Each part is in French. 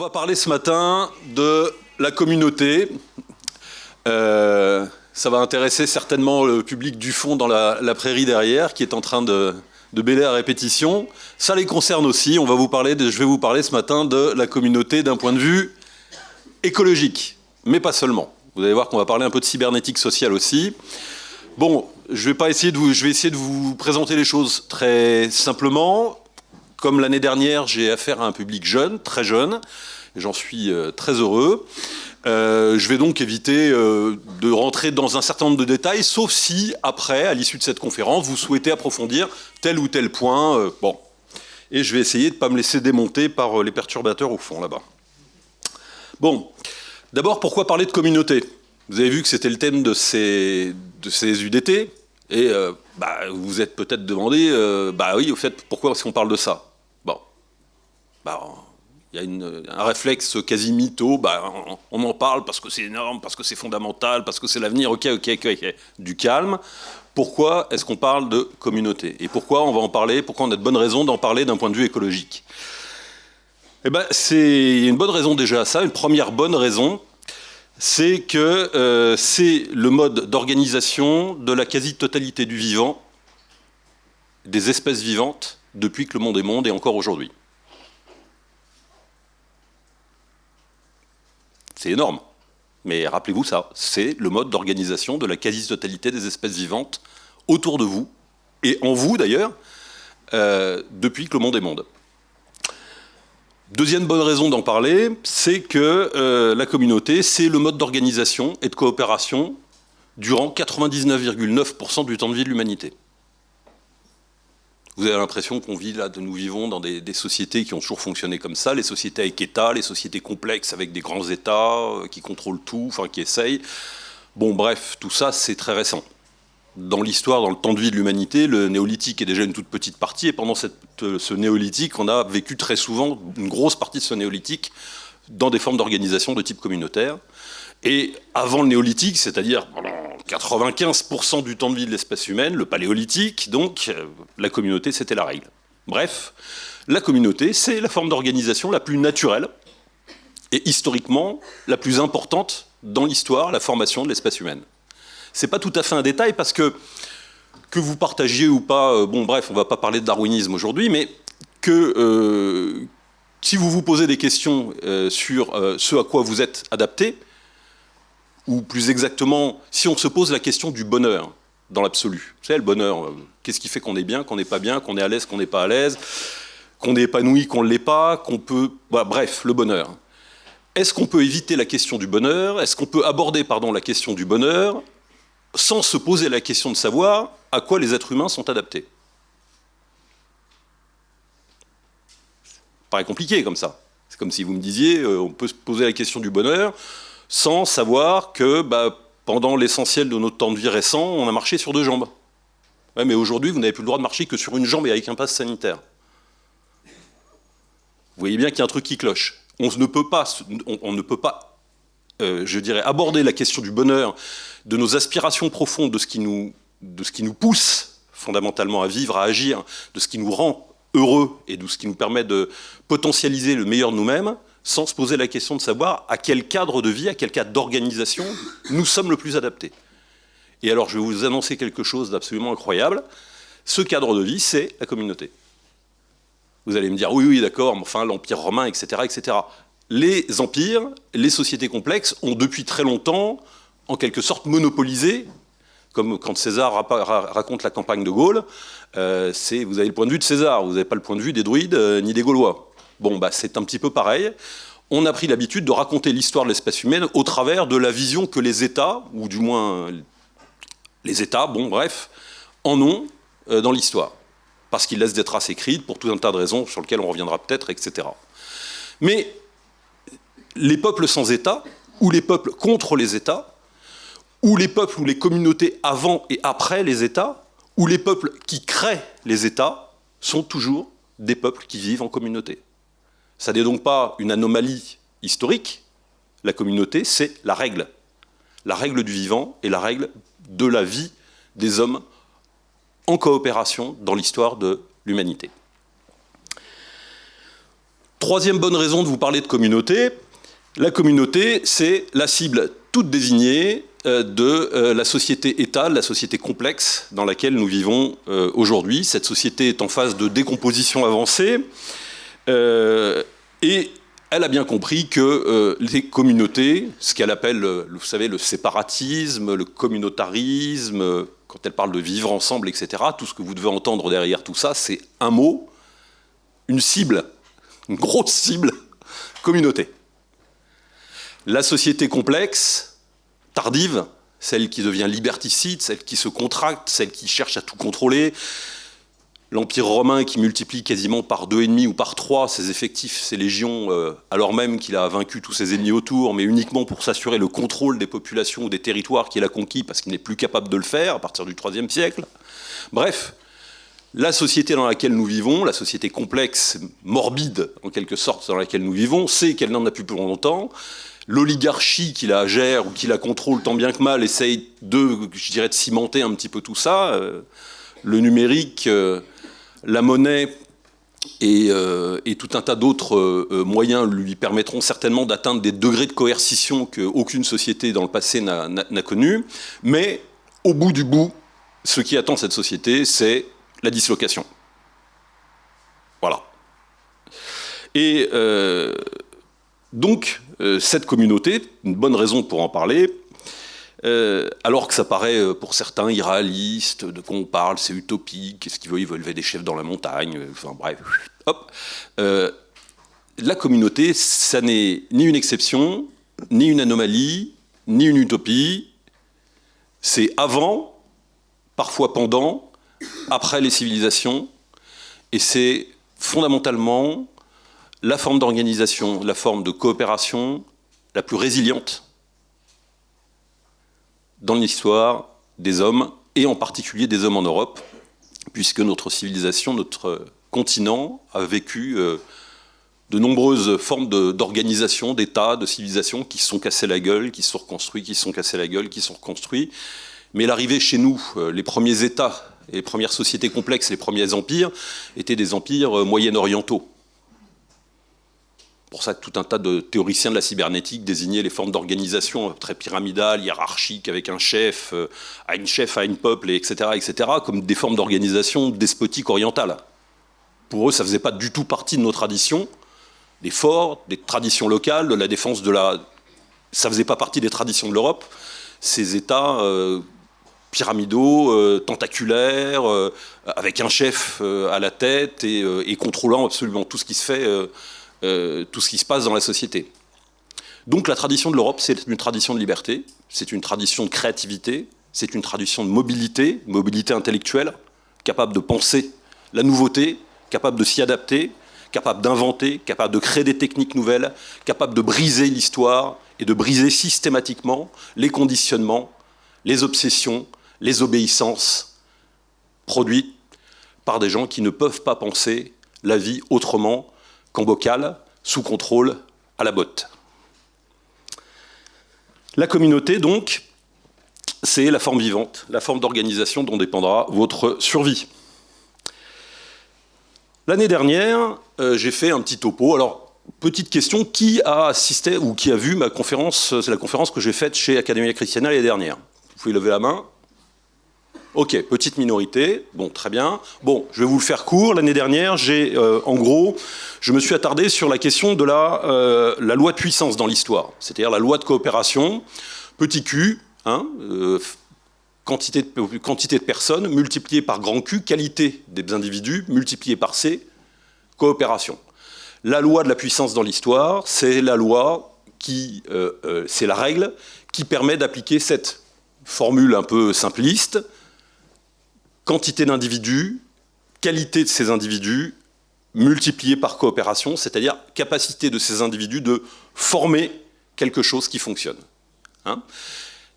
va parler ce matin de la communauté. Euh, ça va intéresser certainement le public du fond dans la, prairie derrière qui est en train de, de bêler à répétition. Ça les concerne aussi. On va vous parler je vais vous parler ce matin de la communauté d'un point de vue écologique, mais pas seulement. Vous allez voir qu'on va parler un peu de cybernétique sociale aussi. Bon, je vais, pas essayer de vous, je vais essayer de vous présenter les choses très simplement. Comme l'année dernière, j'ai affaire à un public jeune, très jeune, et j'en suis euh, très heureux. Euh, je vais donc éviter euh, de rentrer dans un certain nombre de détails, sauf si, après, à l'issue de cette conférence, vous souhaitez approfondir tel ou tel point. bon. Et je vais essayer de ne pas me laisser démonter par les perturbateurs au fond, là-bas. Bon. D'abord, pourquoi parler de communauté? Vous avez vu que c'était le thème de ces, UDT. Et bah, vous vous êtes peut-être demandé, bah oui, au fait, pourquoi est-ce qu'on parle de ça? Bah, il y a un réflexe quasi mytho, bah, on, en parle parce que c'est énorme, parce que c'est fondamental, parce que c'est l'avenir, ok, ok, ok, du calme. Pourquoi est-ce qu'on parle de communauté? Et pourquoi on va en parler? Pourquoi on a de bonnes raisons d'en parler d'un point de vue écologique? Eh ben, c'est une bonne raison déjà à ça. Une première bonne raison, c'est que euh, c'est le mode d'organisation de la quasi-totalité du vivant, des espèces vivantes, depuis que le monde est monde et encore aujourd'hui. C'est énorme. Mais rappelez-vous ça, c'est le mode d'organisation de la quasi-totalité des espèces vivantes autour de vous, et en vous d'ailleurs, euh, depuis que le monde est monde. Deuxième bonne raison d'en parler, c'est que euh, la communauté, c'est le mode d'organisation et de coopération durant 99,9% du temps de vie de l'humanité. Vous avez l'impression qu'on vit là, nous vivons dans des, sociétés qui ont toujours fonctionné comme ça, les sociétés avec État, les sociétés complexes avec des grands États euh, qui contrôlent tout, enfin qui essayent. Bon, bref, tout ça, c'est très récent. Dans l'histoire, dans le temps de vie de l'humanité, le néolithique est déjà une toute petite partie, et pendant euh, ce néolithique, on a vécu très souvent une grosse partie de ce néolithique dans des formes d'organisation de type communautaire. Et avant le néolithique, c'est-à-dire 95% du temps de vie de l'espèce humaine, le paléolithique, donc euh, la communauté c'était la règle. Bref, la communauté c'est la forme d'organisation la plus naturelle et historiquement la plus importante dans l'histoire, la formation de l'espèce humaine. C'est pas tout à fait un détail parce que que vous partagiez ou pas, euh, bon bref, on va pas parler de darwinisme aujourd'hui, mais que euh, si vous vous posez des questions sur ce à quoi vous êtes adapté, ou plus exactement, si on se pose la question du bonheur dans l'absolu. Vous savez, le bonheur, euh, qu'est-ce qui fait qu'on est bien, qu'on n'est pas bien, qu'on est à l'aise, qu'on n'est pas à l'aise, qu'on est épanoui, qu'on ne l'est pas, qu'on peut... bref, le bonheur. Est-ce qu'on peut éviter la question du bonheur? Est-ce qu'on peut aborder pardon, la question du bonheur sans se poser la question de savoir à quoi les êtres humains sont adaptés? Ça paraît compliqué comme ça. C'est comme si vous me disiez, euh, on peut se poser la question du bonheur, sans savoir que bah, pendant l'essentiel de notre temps de vie récent, on a marché sur deux jambes. mais aujourd'hui, vous n'avez plus le droit de marcher que sur une jambe et avec un pass sanitaire. Vous voyez bien qu'il y a un truc qui cloche. On ne peut pas, on, ne peut pas euh, je dirais, aborder la question du bonheur, de nos aspirations profondes, de ce qui nous, de ce qui nous pousse fondamentalement à vivre, à agir, de ce qui nous rend heureux et de ce qui nous permet de potentialiser le meilleur de nous-mêmes, sans se poser la question de savoir à quel cadre de vie, à quel cadre d'organisation nous sommes le plus adaptés. Et alors je vais vous annoncer quelque chose d'absolument incroyable. Ce cadre de vie, c'est la communauté. Vous allez me dire, oui, oui, d'accord, mais enfin, l'Empire romain, etc., etc. Les empires, les sociétés complexes ont depuis très longtemps, en quelque sorte, monopolisé, comme quand César raconte la campagne de Gaulle, euh, vous avez le point de vue de César, vous n'avez pas le point de vue des druides euh, ni des Gaulois. Bon, bah, c'est un petit peu pareil. On a pris l'habitude de raconter l'histoire de l'espèce humaine au travers de la vision que les États, ou du moins les États, bon bref, en ont euh, dans l'histoire. Parce qu'ils laissent des traces écrites pour tout un tas de raisons sur lesquelles on reviendra peut-être, etc. Mais les peuples sans État, ou les peuples contre les États, ou les peuples ou les communautés avant et après les États, ou les peuples qui créent les États, sont toujours des peuples qui vivent en communauté. Ça n'est donc pas une anomalie historique. La communauté, c'est la règle. La règle du vivant et la règle de la vie des hommes en coopération dans l'histoire de l'humanité. Troisième bonne raison de vous parler de communauté, la communauté, c'est la cible toute désignée euh, de euh, la société-État, la société complexe dans laquelle nous vivons euh, aujourd'hui. Cette société est en phase de décomposition avancée et elle a bien compris que les communautés, ce qu'elle appelle, vous savez, le séparatisme, le communautarisme, quand elle parle de vivre ensemble, etc., tout ce que vous devez entendre derrière tout ça, c'est un mot, une cible, une grosse cible, communauté. La société complexe, tardive, celle qui devient liberticide, celle qui se contracte, celle qui cherche à tout contrôler, l'Empire romain qui multiplie quasiment par deux et demi ou par trois ses effectifs, ses légions, euh, alors même qu'il a vaincu tous ses ennemis autour, mais uniquement pour s'assurer le contrôle des populations ou des territoires qu'il a conquis parce qu'il n'est plus capable de le faire à partir du IIIe siècle. Bref, la société dans laquelle nous vivons, la société complexe, morbide en quelque sorte dans laquelle nous vivons, sait qu'elle n'en a plus pour longtemps, l'oligarchie qui la gère ou qui la contrôle tant bien que mal essaye de, je dirais, de cimenter un petit peu tout ça. Euh, le numérique, euh, la monnaie euh, et, tout un tas d'autres moyens lui permettront certainement d'atteindre des degrés de coercition qu'aucune société dans le passé n'a connus. Mais au bout du bout, ce qui attend cette société, c'est la dislocation. Voilà. Et donc, euh, cette communauté, une bonne raison pour en parler, euh, alors que ça paraît euh, pour certains irréaliste, de quoi on parle, c'est utopique, qu'est-ce qu'ils veulent, ils veulent lever des chefs dans la montagne, enfin bref, hop. la communauté, ça n'est ni une exception, ni une anomalie, ni une utopie, c'est avant, parfois pendant, après les civilisations, et c'est fondamentalement la forme d'organisation, la forme de coopération la plus résiliente dans l'histoire des hommes, et en particulier des hommes en Europe, puisque notre civilisation, notre continent a vécu euh, de nombreuses formes d'organisation, d'États, de civilisations qui se sont cassées la gueule, qui se sont reconstruits, qui se sont cassés la gueule, qui se sont reconstruits. Mais l'arrivée chez nous, euh, les premiers États, les premières sociétés complexes, les premiers empires, étaient des empires euh, moyen-orientaux pour ça tout un tas de théoriciens de la cybernétique désignaient les formes d'organisation très pyramidales, hiérarchiques, avec un chef, euh, à une chef, à une peuple, etc., etc., comme des formes d'organisation despotiques orientales. Pour eux, ça ne faisait pas du tout partie de nos traditions, des forts, des traditions locales, de la défense de la... Ça ne faisait pas partie des traditions de l'Europe. Ces États euh, pyramidaux, euh, tentaculaires, avec un chef à la tête et, contrôlant absolument tout ce qui se fait euh, tout ce qui se passe dans la société. Donc la tradition de l'Europe, c'est une tradition de liberté, c'est une tradition de créativité, c'est une tradition de mobilité, mobilité intellectuelle, capable de penser la nouveauté, capable de s'y adapter, capable d'inventer, capable de créer des techniques nouvelles, capable de briser l'histoire et de briser systématiquement les conditionnements, les obsessions, les obéissances produites par des gens qui ne peuvent pas penser la vie autrement qu'en bocal, sous contrôle, à la botte. La communauté, donc, c'est la forme vivante, la forme d'organisation dont dépendra votre survie. L'année dernière, euh, j'ai fait un petit topo. Alors, petite question, qui a assisté ou qui a vu ma conférence C'est la conférence que j'ai faite chez Academia Christiana l'année dernière? Vous pouvez lever la main. Ok, petite minorité, bon, très bien. Bon, je vais vous le faire court. L'année dernière, j'ai, euh, en gros, je me suis attardé sur la question de la, euh, la loi de puissance dans l'histoire, c'est-à-dire la loi de coopération, petit q, hein, euh, quantité, de, quantité de personnes, multipliée par grand Q, qualité des individus, multipliée par C, coopération. La loi de la puissance dans l'histoire, c'est la loi qui, c'est la règle qui permet d'appliquer cette formule un peu simpliste, quantité d'individus, qualité de ces individus, multipliée par coopération, c'est-à-dire capacité de ces individus de former quelque chose qui fonctionne. Hein.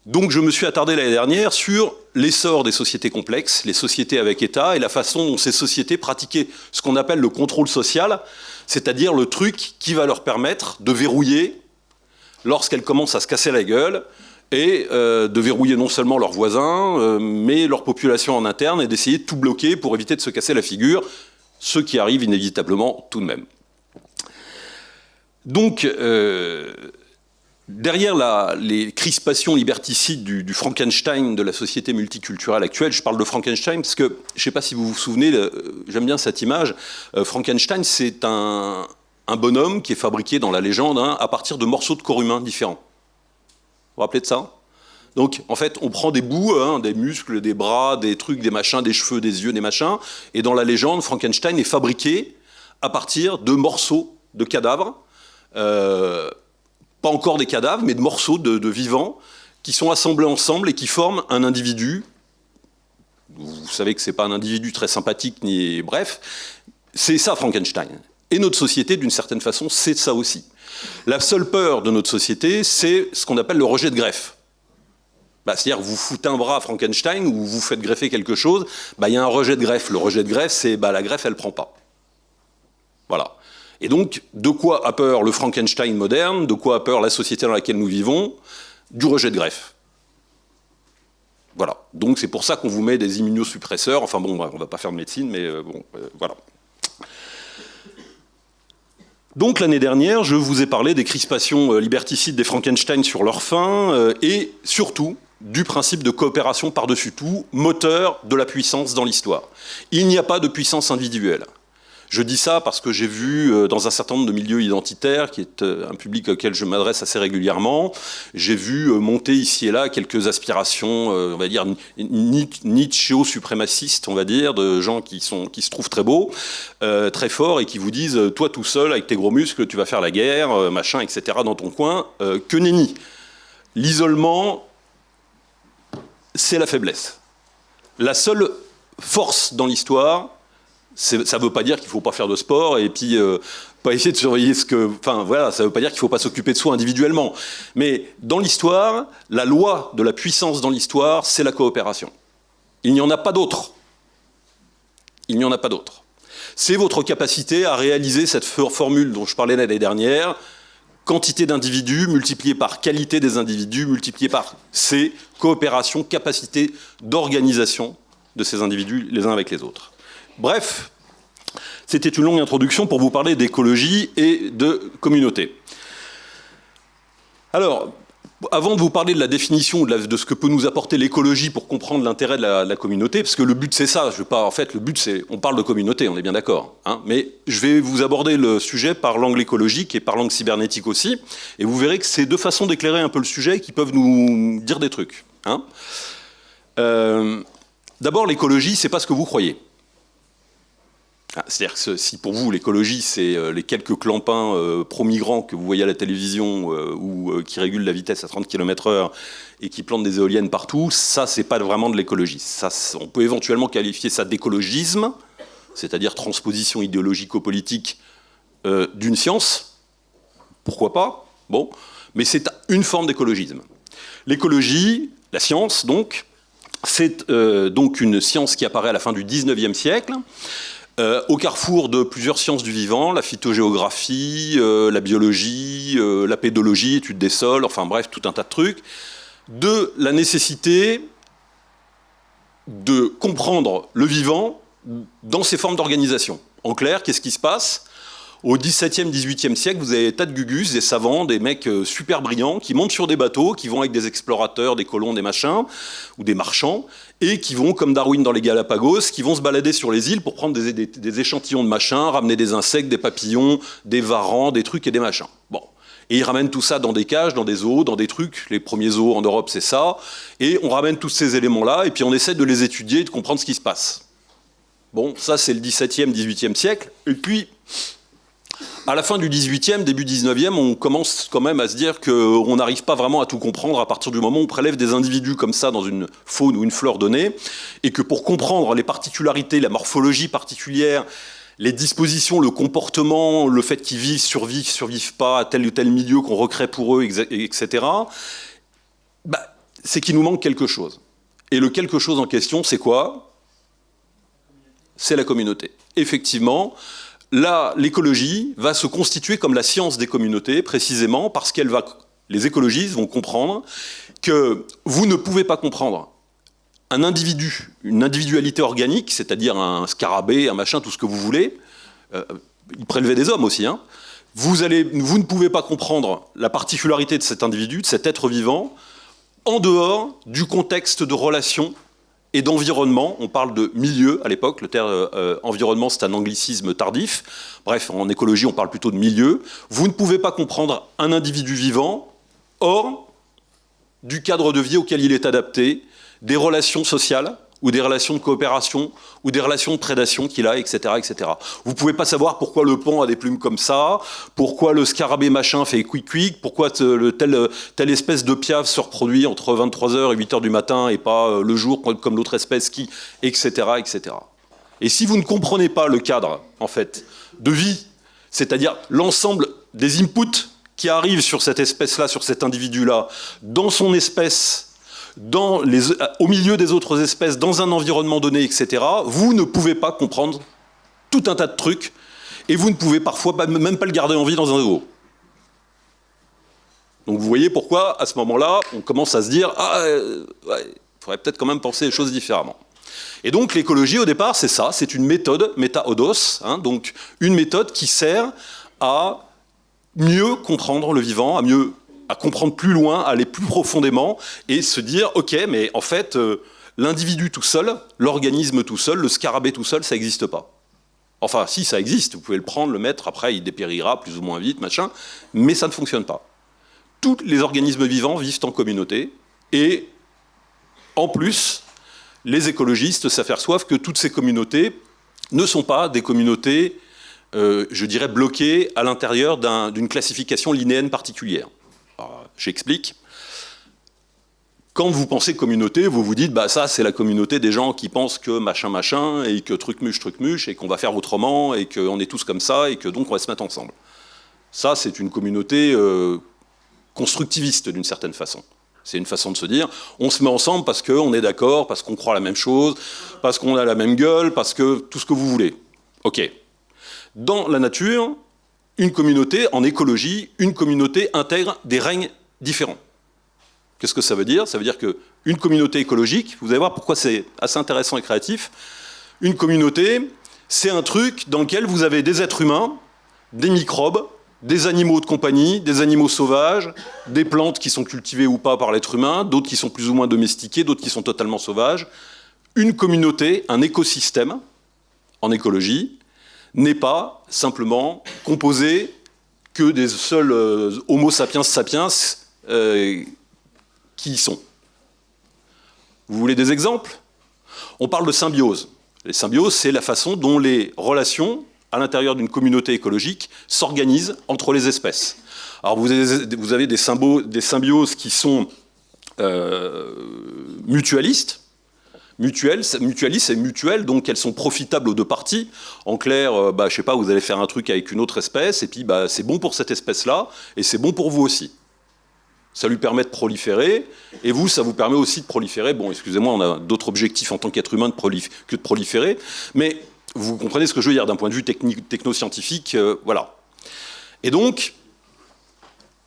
Donc je me suis attardé l'année dernière sur l'essor des sociétés complexes, les sociétés avec État, et la façon dont ces sociétés pratiquaient ce qu'on appelle le contrôle social, c'est-à-dire le truc qui va leur permettre de verrouiller, lorsqu'elles commencent à se casser la gueule, et euh, de verrouiller non seulement leurs voisins, euh, mais leur population en interne, et d'essayer de tout bloquer pour éviter de se casser la figure, ce qui arrive inévitablement tout de même. Donc, euh, derrière les crispations liberticides du, Frankenstein de la société multiculturelle actuelle, je parle de Frankenstein parce que, je ne sais pas si vous vous souvenez, j'aime bien cette image, Frankenstein c'est un, bonhomme qui est fabriqué dans la légende hein, à partir de morceaux de corps humain différents. Vous vous rappelez de ça? Donc, en fait, on prend des bouts, hein, des muscles, des bras, des trucs, des machins, des cheveux, des yeux, des machins, et dans la légende, Frankenstein est fabriqué à partir de morceaux de cadavres, euh, pas encore des cadavres, mais de morceaux de, vivants, qui sont assemblés ensemble et qui forment un individu. Vous savez que c'est pas un individu très sympathique, ni bref, c'est ça Frankenstein. Et notre société, d'une certaine façon, c'est ça aussi. La seule peur de notre société, c'est ce qu'on appelle le rejet de greffe. Bah, c'est-à-dire vous foutez un bras à Frankenstein ou vous faites greffer quelque chose, bah, il y a un rejet de greffe. Le rejet de greffe, c'est bah, la greffe, elle ne prend pas. Voilà. Et donc, de quoi a peur le Frankenstein moderne De quoi a peur la société dans laquelle nous vivons? Du rejet de greffe. Voilà. Donc c'est pour ça qu'on vous met des immunosuppresseurs. Enfin bon, on ne va pas faire de médecine, mais euh, bon, euh, voilà. Donc l'année dernière, je vous ai parlé des crispations euh, liberticides des Frankenstein sur leur fin et surtout du principe de coopération par-dessus tout, moteur de la puissance dans l'histoire. Il n'y a pas de puissance individuelle. Je dis ça parce que j'ai vu euh, dans un certain nombre de milieux identitaires, qui est euh, un public auquel je m'adresse assez régulièrement, j'ai vu euh, monter ici et là quelques aspirations, on va dire, Nietzscheo-suprémacistes, on va dire, de gens qui, sont, qui se trouvent très beaux, très forts, et qui vous disent, toi tout seul, avec tes gros muscles, tu vas faire la guerre, machin, etc., dans ton coin. que nenni L'isolement, c'est la faiblesse. La seule force dans l'histoire, ça ne veut pas dire qu'il ne faut pas faire de sport et puis euh, pas essayer de surveiller ce que... Enfin voilà, ça ne veut pas dire qu'il ne faut pas s'occuper de soi individuellement. Mais dans l'histoire, la loi de la puissance dans l'histoire, c'est la coopération. Il n'y en a pas d'autre. Il n'y en a pas d'autre. C'est votre capacité à réaliser cette formule dont je parlais l'année dernière, quantité d'individus multipliée par qualité des individus multipliée par C, coopération, capacité d'organisation de ces individus les uns avec les autres. Bref, c'était une longue introduction pour vous parler d'écologie et de communauté. Alors, avant de vous parler de la définition de, ce que peut nous apporter l'écologie pour comprendre l'intérêt de la, communauté, parce que le but c'est ça, pas, en fait le but c'est, on parle de communauté, on est bien d'accord, hein, mais je vais vous aborder le sujet par l'angle écologique et par l'angle cybernétique aussi, et vous verrez que c'est deux façons d'éclairer un peu le sujet qui peuvent nous dire des trucs. Hein. Euh, d'abord l'écologie, c'est pas ce que vous croyez. Ah, c'est-à-dire que si pour vous l'écologie c'est euh, les quelques clampins euh, pro-migrants que vous voyez à la télévision euh, ou qui régulent la vitesse à 30 km h et qui plantent des éoliennes partout, ça c'est pas vraiment de l'écologie. On peut éventuellement qualifier ça d'écologisme, c'est-à-dire transposition idéologico-politique d'une science, pourquoi pas, bon, mais c'est une forme d'écologisme. L'écologie, la science donc, c'est donc une science qui apparaît à la fin du 19e siècle, euh, au carrefour de plusieurs sciences du vivant, la phytogéographie, euh, la biologie, euh, la pédologie, étude des sols, enfin bref, tout un tas de trucs, de la nécessité de comprendre le vivant dans ses formes d'organisation. En clair, qu'est-ce qui se passe? Au XVIIe, XVIIIe siècle, vous avez des tas de gugus, des savants, des mecs euh, super brillants qui montent sur des bateaux, qui vont avec des explorateurs, des colons, des machins, ou des marchands, et qui vont, comme Darwin dans les Galapagos, qui vont se balader sur les îles pour prendre des, échantillons de machins, ramener des insectes, des papillons, des varans, des trucs et des machins. Bon. Et ils ramènent tout ça dans des cages, dans des zoos, dans des trucs. Les premiers zoos en Europe, c'est ça. Et on ramène tous ces éléments-là, et puis on essaie de les étudier et de comprendre ce qui se passe. Bon, ça c'est le XVIIe, XVIIIe siècle. Et puis, à la fin du 18e, début 19e, on commence quand même à se dire qu'on n'arrive pas vraiment à tout comprendre à partir du moment où on prélève des individus comme ça dans une faune ou une fleur donnée, et que pour comprendre les particularités, la morphologie particulière, les dispositions, le comportement, le fait qu'ils vivent, survivent, survivent pas à tel ou tel milieu qu'on recrée pour eux, etc., bah, c'est qu'il nous manque quelque chose. Et le quelque chose en question, c'est quoi? C'est la communauté. Effectivement, là, l'écologie va se constituer comme la science des communautés, précisément parce qu'elle va, les écologistes vont comprendre que vous ne pouvez pas comprendre un individu, une individualité organique, c'est-à-dire un scarabée, un machin, tout ce que vous voulez, euh, il prélevait des hommes aussi, hein, vous, vous ne pouvez pas comprendre la particularité de cet individu, de cet être vivant, en dehors du contexte de relation et d'environnement. On parle de milieu à l'époque, le terme euh, environnement c'est un anglicisme tardif. Bref, en écologie on parle plutôt de milieu. Vous ne pouvez pas comprendre un individu vivant hors du cadre de vie auquel il est adapté, des relations sociales, ou des relations de coopération, ou des relations de prédation qu'il a, etc., etc. Vous pouvez pas savoir pourquoi le pont a des plumes comme ça, pourquoi le scarabée machin fait quick quick, pourquoi le, telle, telle espèce de piave se reproduit entre 23h et 8h du matin et pas euh, le jour comme l'autre espèce qui, etc., etc. Et si vous ne comprenez pas le cadre, en fait, de vie, c'est-à-dire l'ensemble des inputs qui arrivent sur cette espèce-là, sur cet individu-là, dans son espèce, au milieu des autres espèces, dans un environnement donné, etc., vous ne pouvez pas comprendre tout un tas de trucs et vous ne pouvez parfois même pas le garder en vie dans un zoo. Donc vous voyez pourquoi, à ce moment-là, on commence à se dire « Ah, euh, il faudrait peut-être quand même penser les choses différemment ». Et donc l'écologie, au départ, c'est ça, c'est une méthode, méta-odos, hein, donc une méthode qui sert à mieux comprendre le vivant, à mieux à comprendre plus loin, à aller plus profondément et se dire, ok, mais en fait, euh, l'individu tout seul, l'organisme tout seul, le scarabée tout seul, ça n'existe pas. Enfin, si, ça existe, vous pouvez le prendre, le mettre, après il dépérira plus ou moins vite, machin, mais ça ne fonctionne pas. Tous les organismes vivants vivent en communauté, et en plus, les écologistes s'aperçoivent que toutes ces communautés ne sont pas des communautés, euh, je dirais, bloquées à l'intérieur d'une classification linéenne particulière. J'explique. Quand vous pensez communauté, vous vous dites, bah ça c'est la communauté des gens qui pensent que machin machin, et que truc muche truc muche, et qu'on va faire autrement, et qu'on est tous comme ça, et que donc on va se mettre ensemble. Ça c'est une communauté euh, constructiviste d'une certaine façon. C'est une façon de se dire, on se met ensemble parce qu'on est d'accord, parce qu'on croit la même chose, parce qu'on a la même gueule, parce que tout ce que vous voulez. Ok. Dans la nature, une communauté, en écologie, une communauté intègre des règnes différents. Qu'est-ce que ça veut dire? Ça veut dire qu'une communauté écologique, vous allez voir pourquoi c'est assez intéressant et créatif, une communauté, c'est un truc dans lequel vous avez des êtres humains, des microbes, des animaux de compagnie, des animaux sauvages, des plantes qui sont cultivées ou pas par l'être humain, d'autres qui sont plus ou moins domestiquées, d'autres qui sont totalement sauvages. Une communauté, un écosystème, en écologie, n'est pas simplement composé que des seuls euh, Homo sapiens sapiens euh, qui y sont. Vous voulez des exemples? On parle de symbiose. Les symbioses, c'est la façon dont les relations à l'intérieur d'une communauté écologique s'organisent entre les espèces. Alors vous avez, des, symbioses qui sont euh, mutualistes, mutuelles, mutualistes et mutuelles, donc elles sont profitables aux deux parties. En clair, euh, bah, je sais pas, vous allez faire un truc avec une autre espèce, et puis bah, c'est bon pour cette espèce-là, et c'est bon pour vous aussi. Ça lui permet de proliférer, et vous, ça vous permet aussi de proliférer. Bon, excusez-moi, on a d'autres objectifs en tant qu'être humain que de proliférer, mais vous comprenez ce que je veux dire d'un point de vue technoscientifique, euh, voilà. Et donc,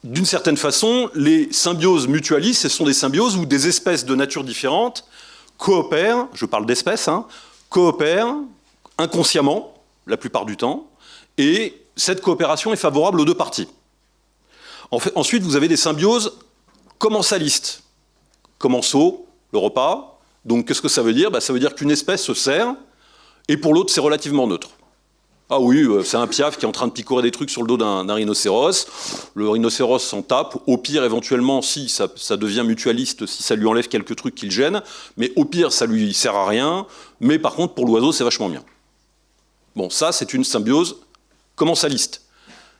d'une certaine façon, les symbioses mutualistes, ce sont des symbioses où des espèces de nature différente coopèrent, je parle d'espèces, hein, coopèrent inconsciemment, la plupart du temps, et cette coopération est favorable aux deux parties. Ensuite, vous avez des symbioses commensalistes. Commensaux, le repas. Donc, qu'est-ce que ça veut dire? Bah, Ça veut dire qu'une espèce se sert, et pour l'autre, c'est relativement neutre. Ah oui, euh, c'est un piaf qui est en train de picorer des trucs sur le dos d'un rhinocéros. Le rhinocéros s'en tape. Au pire, éventuellement, si ça, devient mutualiste, si ça lui enlève quelques trucs qui le gênent. Mais au pire, ça lui sert à rien. Mais par contre, pour l'oiseau, c'est vachement bien. Bon, ça, c'est une symbiose commensaliste.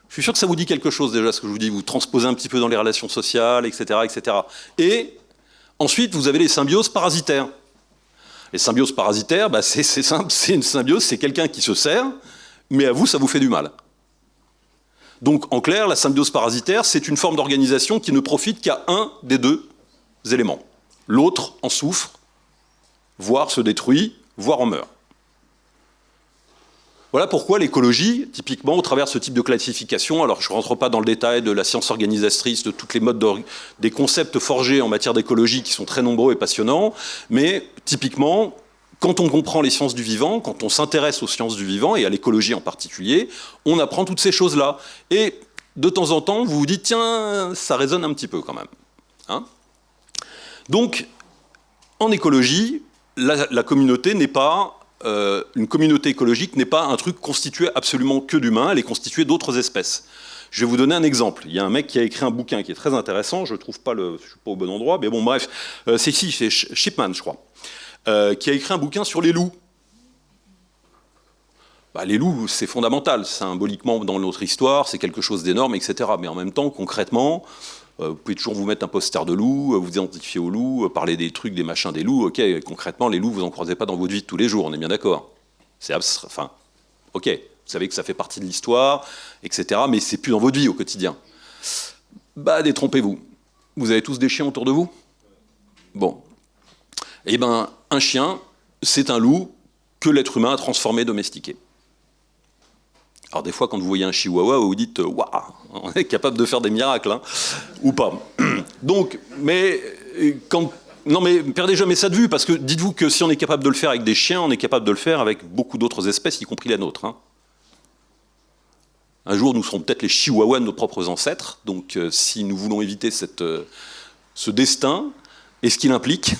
Je suis sûr que ça vous dit quelque chose déjà, ce que je vous dis. Vous transposez un petit peu dans les relations sociales, etc. etc. Et ensuite, vous avez les symbioses parasitaires. Les symbioses parasitaires, bah, c'est simple, c'est une symbiose, c'est quelqu'un qui se sert, mais à vous, ça vous fait du mal. Donc, en clair, la symbiose parasitaire, c'est une forme d'organisation qui ne profite qu'à un des deux éléments. L'autre en souffre, voire se détruit, voire en meurt. Voilà pourquoi l'écologie, typiquement, au travers de ce type de classification, alors je ne rentre pas dans le détail de la science organisatrice, de toutes les modes des concepts forgés en matière d'écologie qui sont très nombreux et passionnants, mais typiquement, quand on comprend les sciences du vivant, quand on s'intéresse aux sciences du vivant, et à l'écologie en particulier, on apprend toutes ces choses-là. Et de temps en temps, vous vous dites, tiens, ça résonne un petit peu quand même. Hein Donc, en écologie, la, communauté n'est pas... Euh, une communauté écologique n'est pas un truc constitué absolument que d'humains, elle est constituée d'autres espèces. Je vais vous donner un exemple. Il y a un mec qui a écrit un bouquin qui est très intéressant, je ne trouve pas le, je suis pas au bon endroit, mais bon bref, euh, c'est ici, c'est Shipman je crois, euh, qui a écrit un bouquin sur les loups. Bah, les loups, c'est fondamental, symboliquement dans notre histoire, c'est quelque chose d'énorme, etc. Mais en même temps, concrètement, vous pouvez toujours vous mettre un poster de loup, euh, vous identifier aux loups, parler des trucs, des machins des loups. Ok, concrètement, les loups, vous en croisez pas dans votre vie tous les jours, on est bien d'accord. C'est enfin, ok, vous savez que ça fait partie de l'histoire, etc. Mais c'est plus dans votre vie au quotidien. Bah, détrompez-vous. Vous avez tous des chiens autour de vous? Bon. Eh ben, un chien, c'est un loup que l'être humain a transformé, domestiqué. Alors des fois, quand vous voyez un chihuahua, vous dites Waouh, on est capable de faire des miracles, hein, ou pas. Donc, mais quand. Non mais perdez jamais ça de vue, parce que dites-vous que si on est capable de le faire avec des chiens, on est capable de le faire avec beaucoup d'autres espèces, y compris la nôtre. Hein. Un jour, nous serons peut-être les chihuahuas de nos propres ancêtres, donc euh, si nous voulons éviter cette, euh, ce destin, et ce qu'il implique,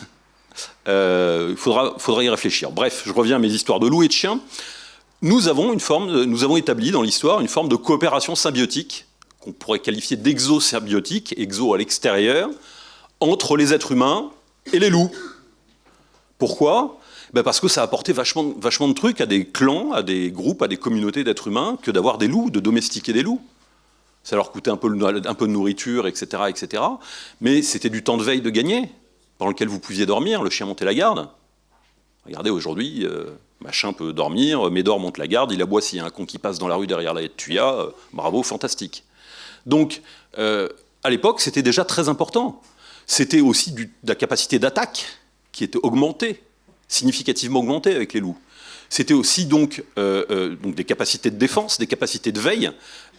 euh, il faudra y réfléchir. Bref, je reviens à mes histoires de loups et de chiens nous avons, établi dans l'histoire une forme de coopération symbiotique, qu'on pourrait qualifier d'exo-symbiotique, exo à l'extérieur, entre les êtres humains et les loups. Pourquoi? Ben Parce que ça a apporté vachement, vachement de trucs à des clans, à des groupes, à des communautés d'êtres humains que d'avoir des loups, de domestiquer des loups. Ça leur coûtait un peu, un peu de nourriture, etc. etc. mais c'était du temps de veille de gagner, pendant lequel vous pouviez dormir, le chien montait la garde. Regardez, aujourd'hui, euh, machin peut dormir, Médor monte la garde, il aboie s'il y a un con qui passe dans la rue derrière la Tuya, euh, bravo, fantastique. Donc, euh, à l'époque, c'était déjà très important. C'était aussi de la capacité d'attaque qui était augmentée, significativement augmentée avec les loups. C'était aussi donc, donc des capacités de défense, des capacités de veille.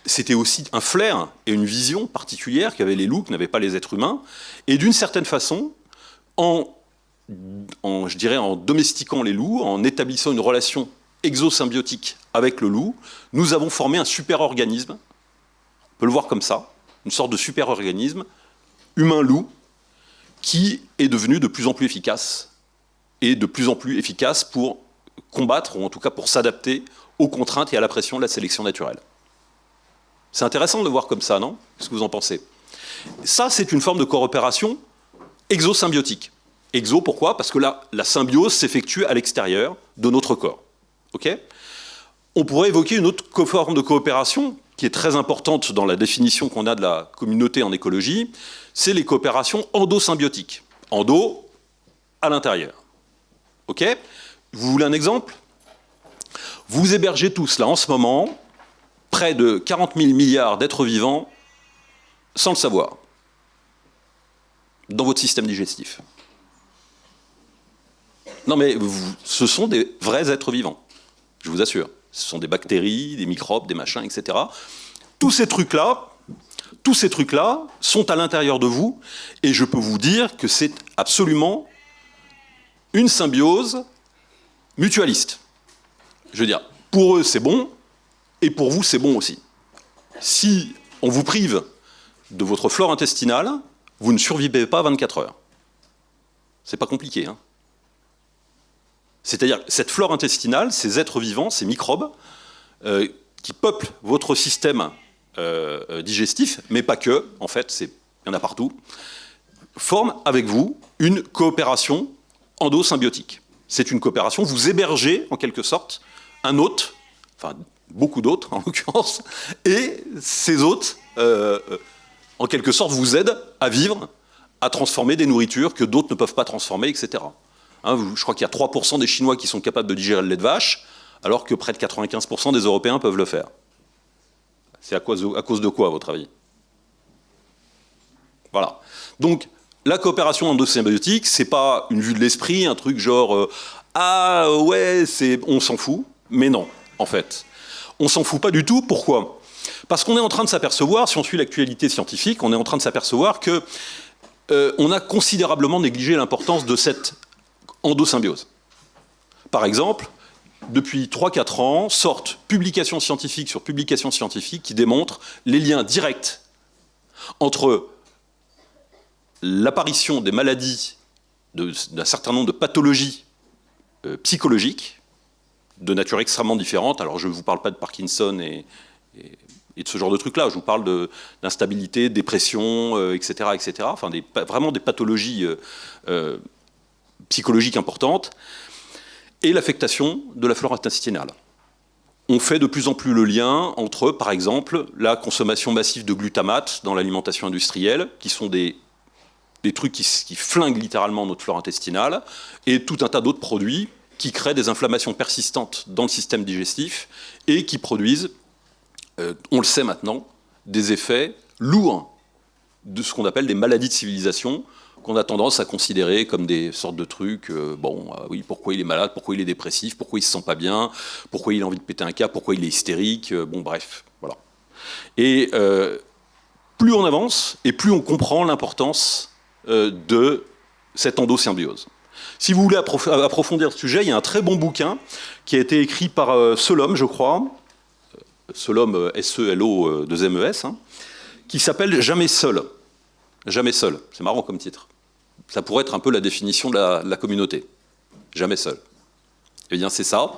C'était aussi un flair et une vision particulière qu'avaient les loups, que n'avaient pas les êtres humains. Et d'une certaine façon, en en, je dirais, en domestiquant les loups, en établissant une relation exosymbiotique avec le loup, nous avons formé un super-organisme, on peut le voir comme ça, une sorte de super-organisme, humain-loup, qui est devenu de plus en plus efficace, et de plus en plus efficace pour combattre, ou en tout cas pour s'adapter aux contraintes et à la pression de la sélection naturelle. C'est intéressant de le voir comme ça, non? Qu'est-ce que vous en pensez? Ça, c'est une forme de coopération exosymbiotique. Exo, pourquoi? Parce que là, la symbiose s'effectue à l'extérieur de notre corps. On pourrait évoquer une autre forme de coopération qui est très importante dans la définition qu'on a de la communauté en écologie, c'est les coopérations endosymbiotiques. Endo, à l'intérieur. Ok? Vous voulez un exemple? Vous hébergez tous, là, en ce moment, près de 40 000 milliards d'êtres vivants sans le savoir, dans votre système digestif. Non, mais ce sont des vrais êtres vivants, je vous assure. Ce sont des bactéries, des microbes, des machins, etc. Tous ces trucs-là, tous ces trucs-là sont à l'intérieur de vous, et je peux vous dire que c'est absolument une symbiose mutualiste. Je veux dire, pour eux c'est bon, et pour vous c'est bon aussi. Si on vous prive de votre flore intestinale, vous ne survivez pas 24 heures. C'est pas compliqué. Hein c'est-à-dire cette flore intestinale, ces êtres vivants, ces microbes, euh, qui peuplent votre système euh, euh, digestif, mais pas que, en fait, il y en a partout, forment avec vous une coopération endosymbiotique. C'est une coopération, vous hébergez en quelque sorte un hôte, enfin beaucoup d'autres en l'occurrence, et ces hôtes, en quelque sorte, vous aident à vivre, à transformer des nourritures que d'autres ne peuvent pas transformer, etc. Hein, je crois qu'il y a 3% des Chinois qui sont capables de digérer le lait de vache, alors que près de 95% des Européens peuvent le faire. C'est à cause, de quoi, à votre avis? Voilà. Donc, la coopération endosymbiotique, c'est pas une vue de l'esprit, un truc genre euh, ah ouais, on s'en fout, mais non, en fait. On s'en fout pas du tout, pourquoi? Parce qu'on est en train de s'apercevoir, si on suit l'actualité scientifique, on est en train de s'apercevoir que euh, on a considérablement négligé l'importance de cette endosymbiose. par exemple, depuis 3-4 ans, sortent publications scientifiques sur publications scientifiques qui démontrent les liens directs entre l'apparition des maladies, d'un certain nombre de pathologies euh, psychologiques, de nature extrêmement différente. Alors je ne vous parle pas de Parkinson et, de ce genre de trucs-là, je vous parle d'instabilité, dépression, etc., euh, etc. Enfin, vraiment des pathologies euh, psychologiques importantes et l'affectation de la flore intestinale. On fait de plus en plus le lien entre, par exemple, la consommation massive de glutamate dans l'alimentation industrielle, qui sont des, trucs qui, qui, flinguent littéralement notre flore intestinale, et tout un tas d'autres produits qui créent des inflammations persistantes dans le système digestif et qui produisent, euh, on le sait maintenant, des effets lourds de ce qu'on appelle des maladies de civilisation, qu'on a tendance à considérer comme des sortes de trucs, euh, bon, euh, oui, pourquoi il est malade, pourquoi il est dépressif, pourquoi il se sent pas bien, pourquoi il a envie de péter un câble, pourquoi il est hystérique, euh, bon, bref, voilà. Et plus on avance, et plus on comprend l'importance de cette endosymbiose. Si vous voulez approfondir ce sujet, il y a un très bon bouquin qui a été écrit par Solom, je crois, Solom, S-E-L-O, 2-M-E-S, hein, qui s'appelle Jamais seul. Jamais seul. C'est marrant comme titre. Ça pourrait être un peu la définition de la, communauté. Jamais seul. Eh bien, c'est ça.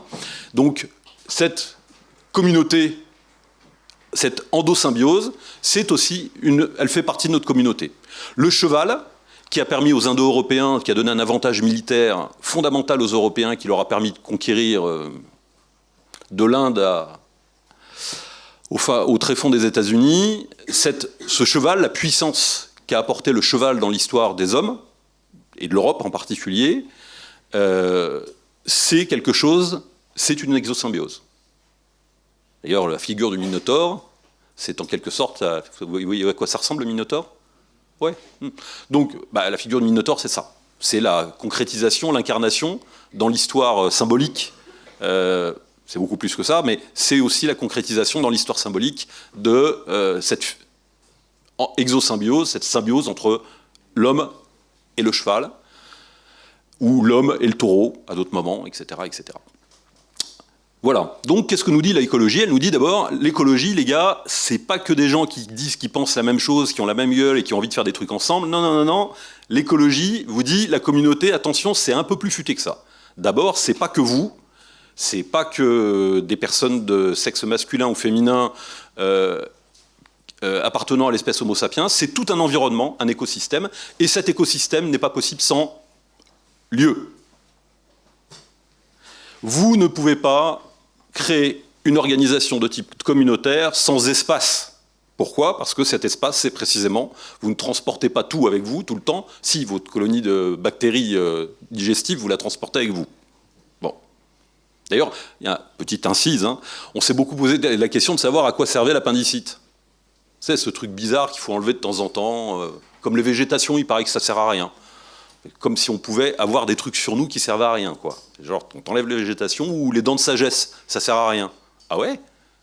Donc, cette communauté, cette endosymbiose, c'est aussi une, elle fait partie de notre communauté. Le cheval, qui a permis aux Indo-Européens, qui a donné un avantage militaire fondamental aux Européens, qui leur a permis de conquérir euh, de l'Inde au, au tréfonds des États-Unis, ce cheval, la puissance qu'a apporté le cheval dans l'histoire des hommes, et de l'Europe en particulier, euh, c'est quelque chose, c'est une exosymbiose. D'ailleurs, la figure du Minotaure, c'est en quelque sorte, vous voyez à quoi ça ressemble le Minotaure Ouais. Hmm. Donc, bah, la figure du Minotaure, c'est ça. C'est la concrétisation, l'incarnation dans l'histoire euh, symbolique. Euh, c'est beaucoup plus que ça, mais c'est aussi la concrétisation dans l'histoire symbolique de cette exosymbiose, cette symbiose entre l'homme et le cheval, ou l'homme et le taureau à d'autres moments, etc. etc. Voilà. Donc, qu'est-ce que nous dit l'écologie? Elle nous dit d'abord, l'écologie, les gars, c'est pas que des gens qui disent qu'ils pensent la même chose, qui ont la même gueule et qui ont envie de faire des trucs ensemble. Non, non, non, non. L'écologie vous dit, la communauté, attention, c'est un peu plus futé que ça. D'abord, c'est pas que vous, c'est pas que des personnes de sexe masculin ou féminin euh, euh, appartenant à l'espèce Homo sapiens, c'est tout un environnement, un écosystème, et cet écosystème n'est pas possible sans lieu. Vous ne pouvez pas créer une organisation de type communautaire sans espace. Pourquoi? Parce que cet espace, c'est précisément, vous ne transportez pas tout avec vous tout le temps. Si votre colonie de bactéries euh, digestives, vous la transportez avec vous. Bon. D'ailleurs, il y a une petite incise, hein. on s'est beaucoup posé la question de savoir à quoi servait l'appendicite. C'est ce truc bizarre qu'il faut enlever de temps en temps. Euh, comme les végétations, il paraît que ça sert à rien. Comme si on pouvait avoir des trucs sur nous qui servent à rien, quoi. Genre, on t'enlève les végétations ou les dents de sagesse, ça sert à rien. Ah ouais?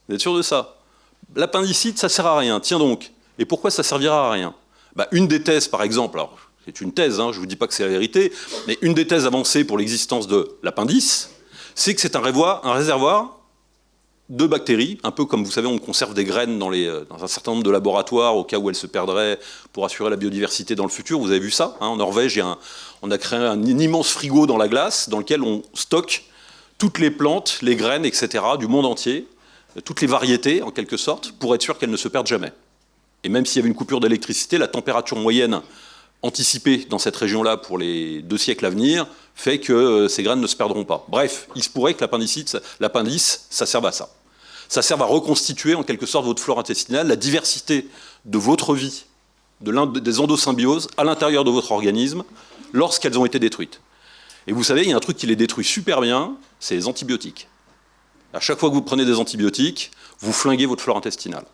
Vous êtes sûr de ça? L'appendicite, ça sert à rien. Tiens donc. Et pourquoi ça servira à rien? Bah, Une des thèses, par exemple, alors c'est une thèse, hein, je ne vous dis pas que c'est la vérité, mais une des thèses avancées pour l'existence de l'appendice, c'est que c'est un réservoir de bactéries, un peu comme vous savez on conserve des graines dans, les, euh, dans, un certain nombre de laboratoires au cas où elles se perdraient pour assurer la biodiversité dans le futur. Vous avez vu ça hein, En Norvège, on a créé un, immense frigo dans la glace dans lequel on stocke toutes les plantes, les graines, etc. du monde entier, toutes les variétés en quelque sorte, pour être sûr qu'elles ne se perdent jamais. Et même s'il y avait une coupure d'électricité, la température moyenne anticipée dans cette région-là pour les deux siècles à venir fait que euh, ces graines ne se perdront pas. Bref, il se pourrait que l'appendice, ça serve à ça ça sert à reconstituer en quelque sorte votre flore intestinale, la diversité de votre vie, de des endosymbioses à l'intérieur de votre organisme lorsqu'elles ont été détruites. Et vous savez, il y a un truc qui les détruit super bien, c'est les antibiotiques. À chaque fois que vous prenez des antibiotiques, vous flinguez votre flore intestinale.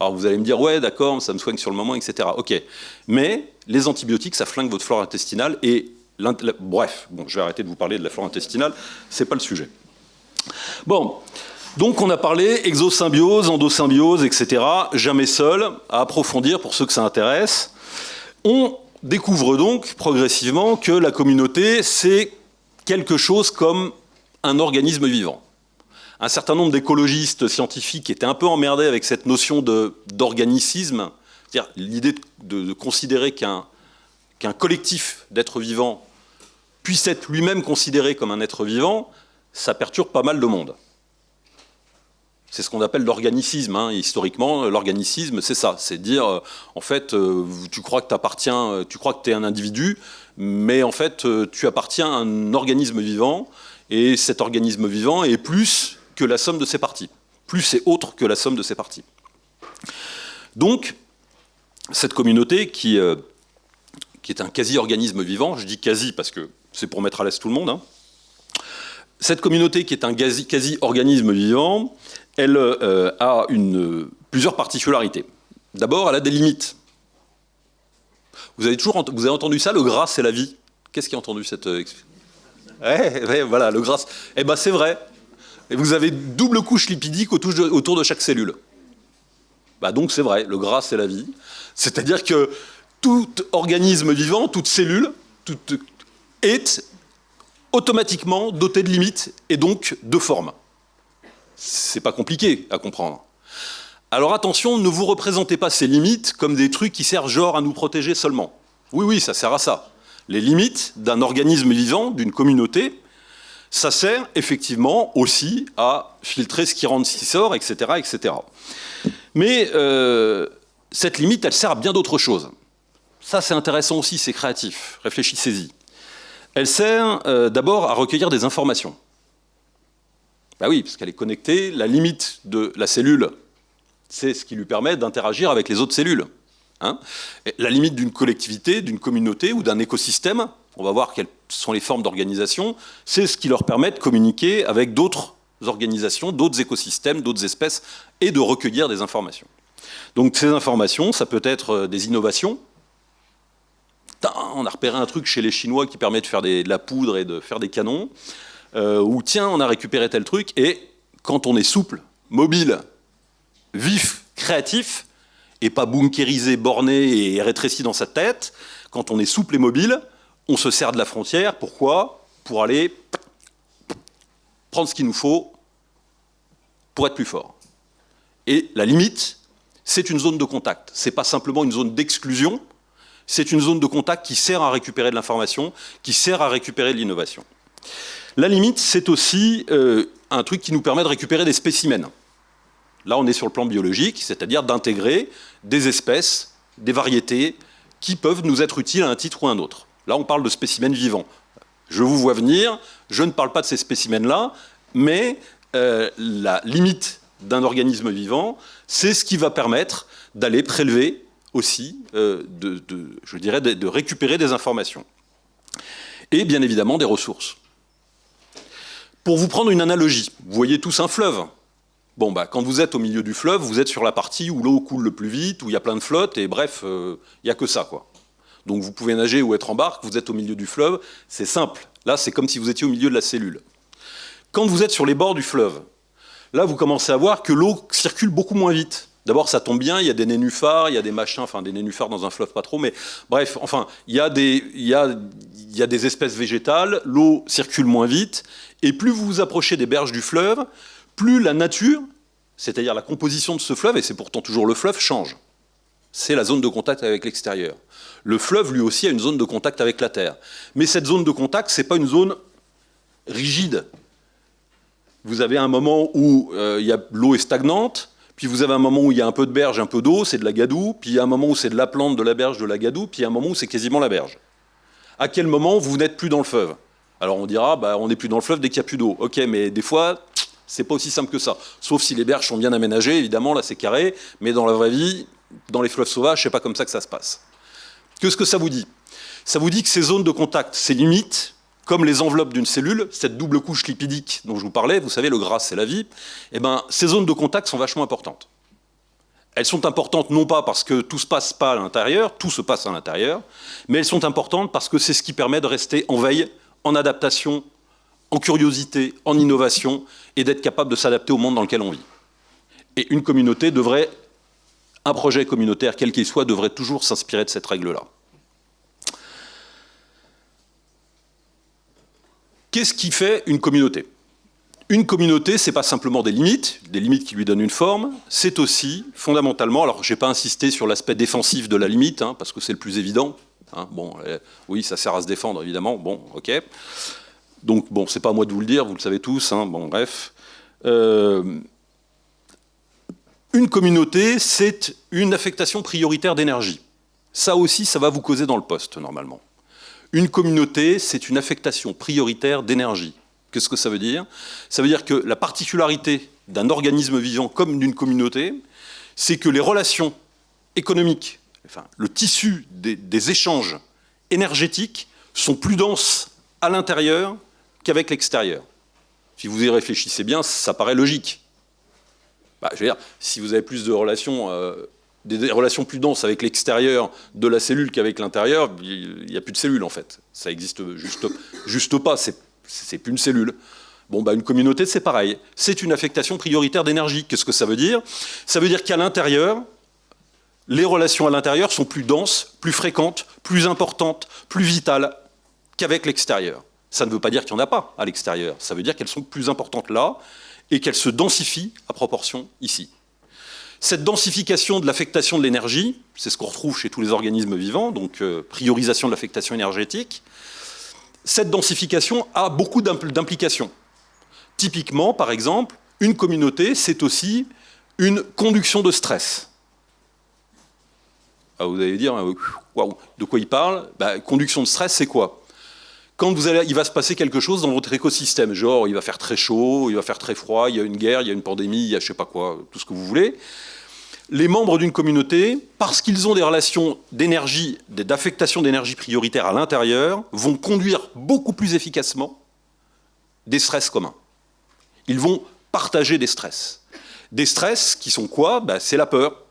Alors vous allez me dire, ouais, d'accord, ça me soigne sur le moment, etc. Ok. Mais les antibiotiques, ça flingue votre flore intestinale et... Bref, bon, je vais arrêter de vous parler de la flore intestinale, c'est pas le sujet. Bon, donc on a parlé exosymbiose, endosymbiose, etc. Jamais seul, à approfondir pour ceux que ça intéresse. On découvre donc progressivement que la communauté, c'est quelque chose comme un organisme vivant. Un certain nombre d'écologistes scientifiques étaient un peu emmerdés avec cette notion d'organicisme, c'est-à-dire l'idée de, considérer qu'un collectif d'êtres vivants puisse être lui-même considéré comme un être vivant, ça perturbe pas mal de monde. C'est ce qu'on appelle l'organicisme. Hein. Historiquement, l'organicisme, c'est ça. C'est dire, euh, en fait, euh, tu crois que tu appartiens, euh, tu crois que tu es un individu, mais en fait, tu appartiens à un organisme vivant, et cet organisme vivant est plus que la somme de ses parties. Plus et autre que la somme de ses parties. Donc, cette communauté qui, qui est un quasi-organisme vivant, je dis quasi parce que c'est pour mettre à l'aise tout le monde, hein, cette communauté qui est un quasi-organisme vivant, elle euh, a une, plusieurs particularités. D'abord, elle a des limites. Vous avez toujours entendu ça, le gras, c'est la vie? Qu'est-ce qui a entendu cette euh, ouais, voilà, le gras. Eh ben, c'est vrai. Vous avez double couche lipidique autour de, chaque cellule. Bah donc c'est vrai, le gras, c'est la vie. C'est-à-dire que tout organisme vivant, toute cellule, est automatiquement doté de limites et donc de formes. C'est pas compliqué à comprendre. Alors attention, ne vous représentez pas ces limites comme des trucs qui servent genre à nous protéger seulement. Oui, oui, ça sert à ça. Les limites d'un organisme vivant, d'une communauté, ça sert effectivement aussi à filtrer ce qui rentre, ce qui sort, etc. Mais euh, cette limite, elle sert à bien d'autres choses. Ça, c'est intéressant aussi, c'est créatif. Réfléchissez-y. Elle sert euh, d'abord à recueillir des informations. Ben oui, parce qu'elle est connectée. La limite de la cellule, c'est ce qui lui permet d'interagir avec les autres cellules. Hein. la limite d'une collectivité, d'une communauté ou d'un écosystème, on va voir quelles sont les formes d'organisation, c'est ce qui leur permet de communiquer avec d'autres organisations, d'autres écosystèmes, d'autres espèces, et de recueillir des informations. Donc ces informations, ça peut être euh, des innovations, on a repéré un truc chez les Chinois qui permet de faire de la poudre et de faire des canons, euh, ou tiens, on a récupéré tel truc, et quand on est souple, mobile, vif, créatif, et pas bunkérisé, borné et rétréci dans sa tête, quand on est souple et mobile, on se sert de la frontière, pourquoi? Pour aller prendre ce qu'il nous faut pour être plus fort. Et la limite, c'est une zone de contact. Ce n'est pas simplement une zone d'exclusion, c'est une zone de contact qui sert à récupérer de l'information, qui sert à récupérer de l'innovation. La limite, c'est aussi euh, un truc qui nous permet de récupérer des spécimens. Là, on est sur le plan biologique, c'est-à-dire d'intégrer des espèces, des variétés, qui peuvent nous être utiles à un titre ou à un autre. Là, on parle de spécimens vivants. Je vous vois venir, je ne parle pas de ces spécimens-là, mais euh, la limite d'un organisme vivant, c'est ce qui va permettre d'aller prélever aussi, euh, je dirais, de, récupérer des informations. Et bien évidemment des ressources. Pour vous prendre une analogie, vous voyez tous un fleuve. Bon, bah, quand vous êtes au milieu du fleuve, vous êtes sur la partie où l'eau coule le plus vite, où il y a plein de flottes, et bref, euh, il n'y a que ça. quoi. Donc vous pouvez nager ou être en barque, vous êtes au milieu du fleuve, c'est simple. Là, c'est comme si vous étiez au milieu de la cellule. Quand vous êtes sur les bords du fleuve, là, vous commencez à voir que l'eau circule beaucoup moins vite. D'abord, ça tombe bien, il y a des nénuphars, il y a des machins, enfin des nénuphars dans un fleuve pas trop, mais bref, enfin, il y a des, il y a des espèces végétales, l'eau circule moins vite, et plus vous vous approchez des berges du fleuve, plus la nature, c'est-à-dire la composition de ce fleuve, et c'est pourtant toujours le fleuve, change. C'est la zone de contact avec l'extérieur. Le fleuve, lui aussi, a une zone de contact avec la Terre. Mais cette zone de contact, ce n'est pas une zone rigide. Vous avez un moment où euh, l'eau est stagnante, puis vous avez un moment où il y a un peu de berge, un peu d'eau, c'est de la gadoue, puis il y a un moment où c'est de la plante, de la berge, de la gadoue, puis il y a un moment où c'est quasiment la berge. À quel moment vous n'êtes plus dans le fleuve Alors on dira, bah, on n'est plus dans le fleuve dès qu'il n'y a plus d'eau. Ok, mais des fois, c'est pas aussi simple que ça. Sauf si les berges sont bien aménagées, évidemment, là c'est carré, mais dans la vraie vie, dans les fleuves sauvages, c'est pas comme ça que ça se passe. Qu'est-ce que ça vous dit? Ça vous dit que ces zones de contact, ces limites, comme les enveloppes d'une cellule, cette double couche lipidique dont je vous parlais, vous savez, le gras, c'est la vie, eh ben, ces zones de contact sont vachement importantes. Elles sont importantes non pas parce que tout se passe pas à l'intérieur, tout se passe à l'intérieur, mais elles sont importantes parce que c'est ce qui permet de rester en veille, en adaptation, en curiosité, en innovation, et d'être capable de s'adapter au monde dans lequel on vit. Et une communauté devrait, un projet communautaire, quel qu'il soit, devrait toujours s'inspirer de cette règle-là. Qu'est-ce qui fait une communauté? Une communauté, c'est pas simplement des limites, des limites qui lui donnent une forme, c'est aussi fondamentalement, alors je n'ai pas insisté sur l'aspect défensif de la limite, hein, parce que c'est le plus évident. Hein, bon, euh, oui, ça sert à se défendre, évidemment. Bon, ok. Donc, bon, c'est pas à moi de vous le dire, vous le savez tous. Hein, bon, bref. Euh, une communauté, c'est une affectation prioritaire d'énergie. Ça aussi, ça va vous causer dans le poste, normalement. Une communauté, c'est une affectation prioritaire d'énergie. Qu'est-ce que ça veut dire Ça veut dire que la particularité d'un organisme vivant comme d'une communauté, c'est que les relations économiques, enfin, le tissu des, échanges énergétiques sont plus denses à l'intérieur qu'avec l'extérieur. Si vous y réfléchissez bien, ça paraît logique. Bah, je veux dire, si vous avez plus de relations, euh, des, relations plus denses avec l'extérieur de la cellule qu'avec l'intérieur, il n'y a plus de cellules en fait. Ça existe juste, juste pas. C'est plus une cellule. Bon, bah, une communauté, c'est pareil. C'est une affectation prioritaire d'énergie. Qu'est-ce que ça veut dire? Ça veut dire qu'à l'intérieur, les relations à l'intérieur sont plus denses, plus fréquentes, plus importantes, plus vitales qu'avec l'extérieur. Ça ne veut pas dire qu'il n'y en a pas à l'extérieur. Ça veut dire qu'elles sont plus importantes là et qu'elles se densifient à proportion ici. Cette densification de l'affectation de l'énergie, c'est ce qu'on retrouve chez tous les organismes vivants, donc euh, priorisation de l'affectation énergétique, cette densification a beaucoup d'implications. Typiquement, par exemple, une communauté, c'est aussi une conduction de stress. Ah, vous allez dire, euh, de quoi il parle? Bah, Conduction de stress, c'est quoi? Quand vous allez, il va se passer quelque chose dans votre écosystème, genre il va faire très chaud, il va faire très froid, il y a une guerre, il y a une pandémie, il y a je sais pas quoi, tout ce que vous voulez, les membres d'une communauté, parce qu'ils ont des relations d'énergie, d'affectation d'énergie prioritaire à l'intérieur, vont conduire beaucoup plus efficacement des stress communs. Ils vont partager des stress. Des stress qui sont quoi? Ben, C'est la peur.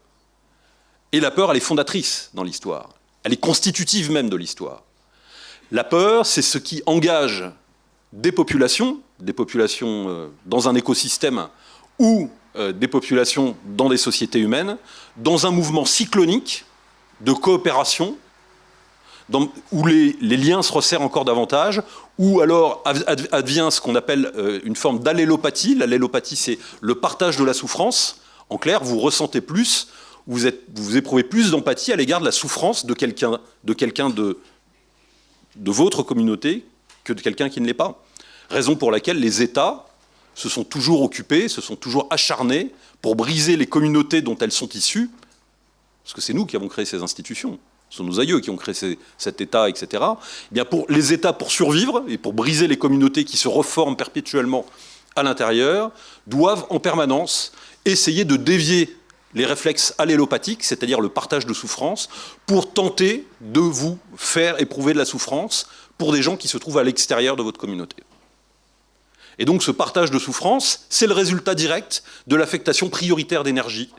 Et la peur, elle est fondatrice dans l'histoire. Elle est constitutive même de l'histoire. La peur, c'est ce qui engage des populations, des populations euh, dans un écosystème où des populations dans des sociétés humaines, dans un mouvement cyclonique de coopération, où les, liens se resserrent encore davantage, où alors advient ce qu'on appelle euh, une forme d'allélopathie. L'allélopathie, c'est le partage de la souffrance. En clair, vous ressentez plus, vous, vous éprouvez plus d'empathie à l'égard de la souffrance de quelqu'un de, quelqu'un de votre communauté que de quelqu'un qui ne l'est pas. Raison pour laquelle les États se sont toujours occupés, se sont toujours acharnés pour briser les communautés dont elles sont issues, parce que c'est nous qui avons créé ces institutions, ce sont nos aïeux qui ont créé cet État, etc. Eh bien pour les États, pour survivre et pour briser les communautés qui se reforment perpétuellement à l'intérieur, doivent en permanence essayer de dévier les réflexes allélopathiques, c'est-à-dire le partage de souffrance, pour tenter de vous faire éprouver de la souffrance pour des gens qui se trouvent à l'extérieur de votre communauté. Et donc ce partage de souffrance, c'est le résultat direct de l'affectation prioritaire d'énergie,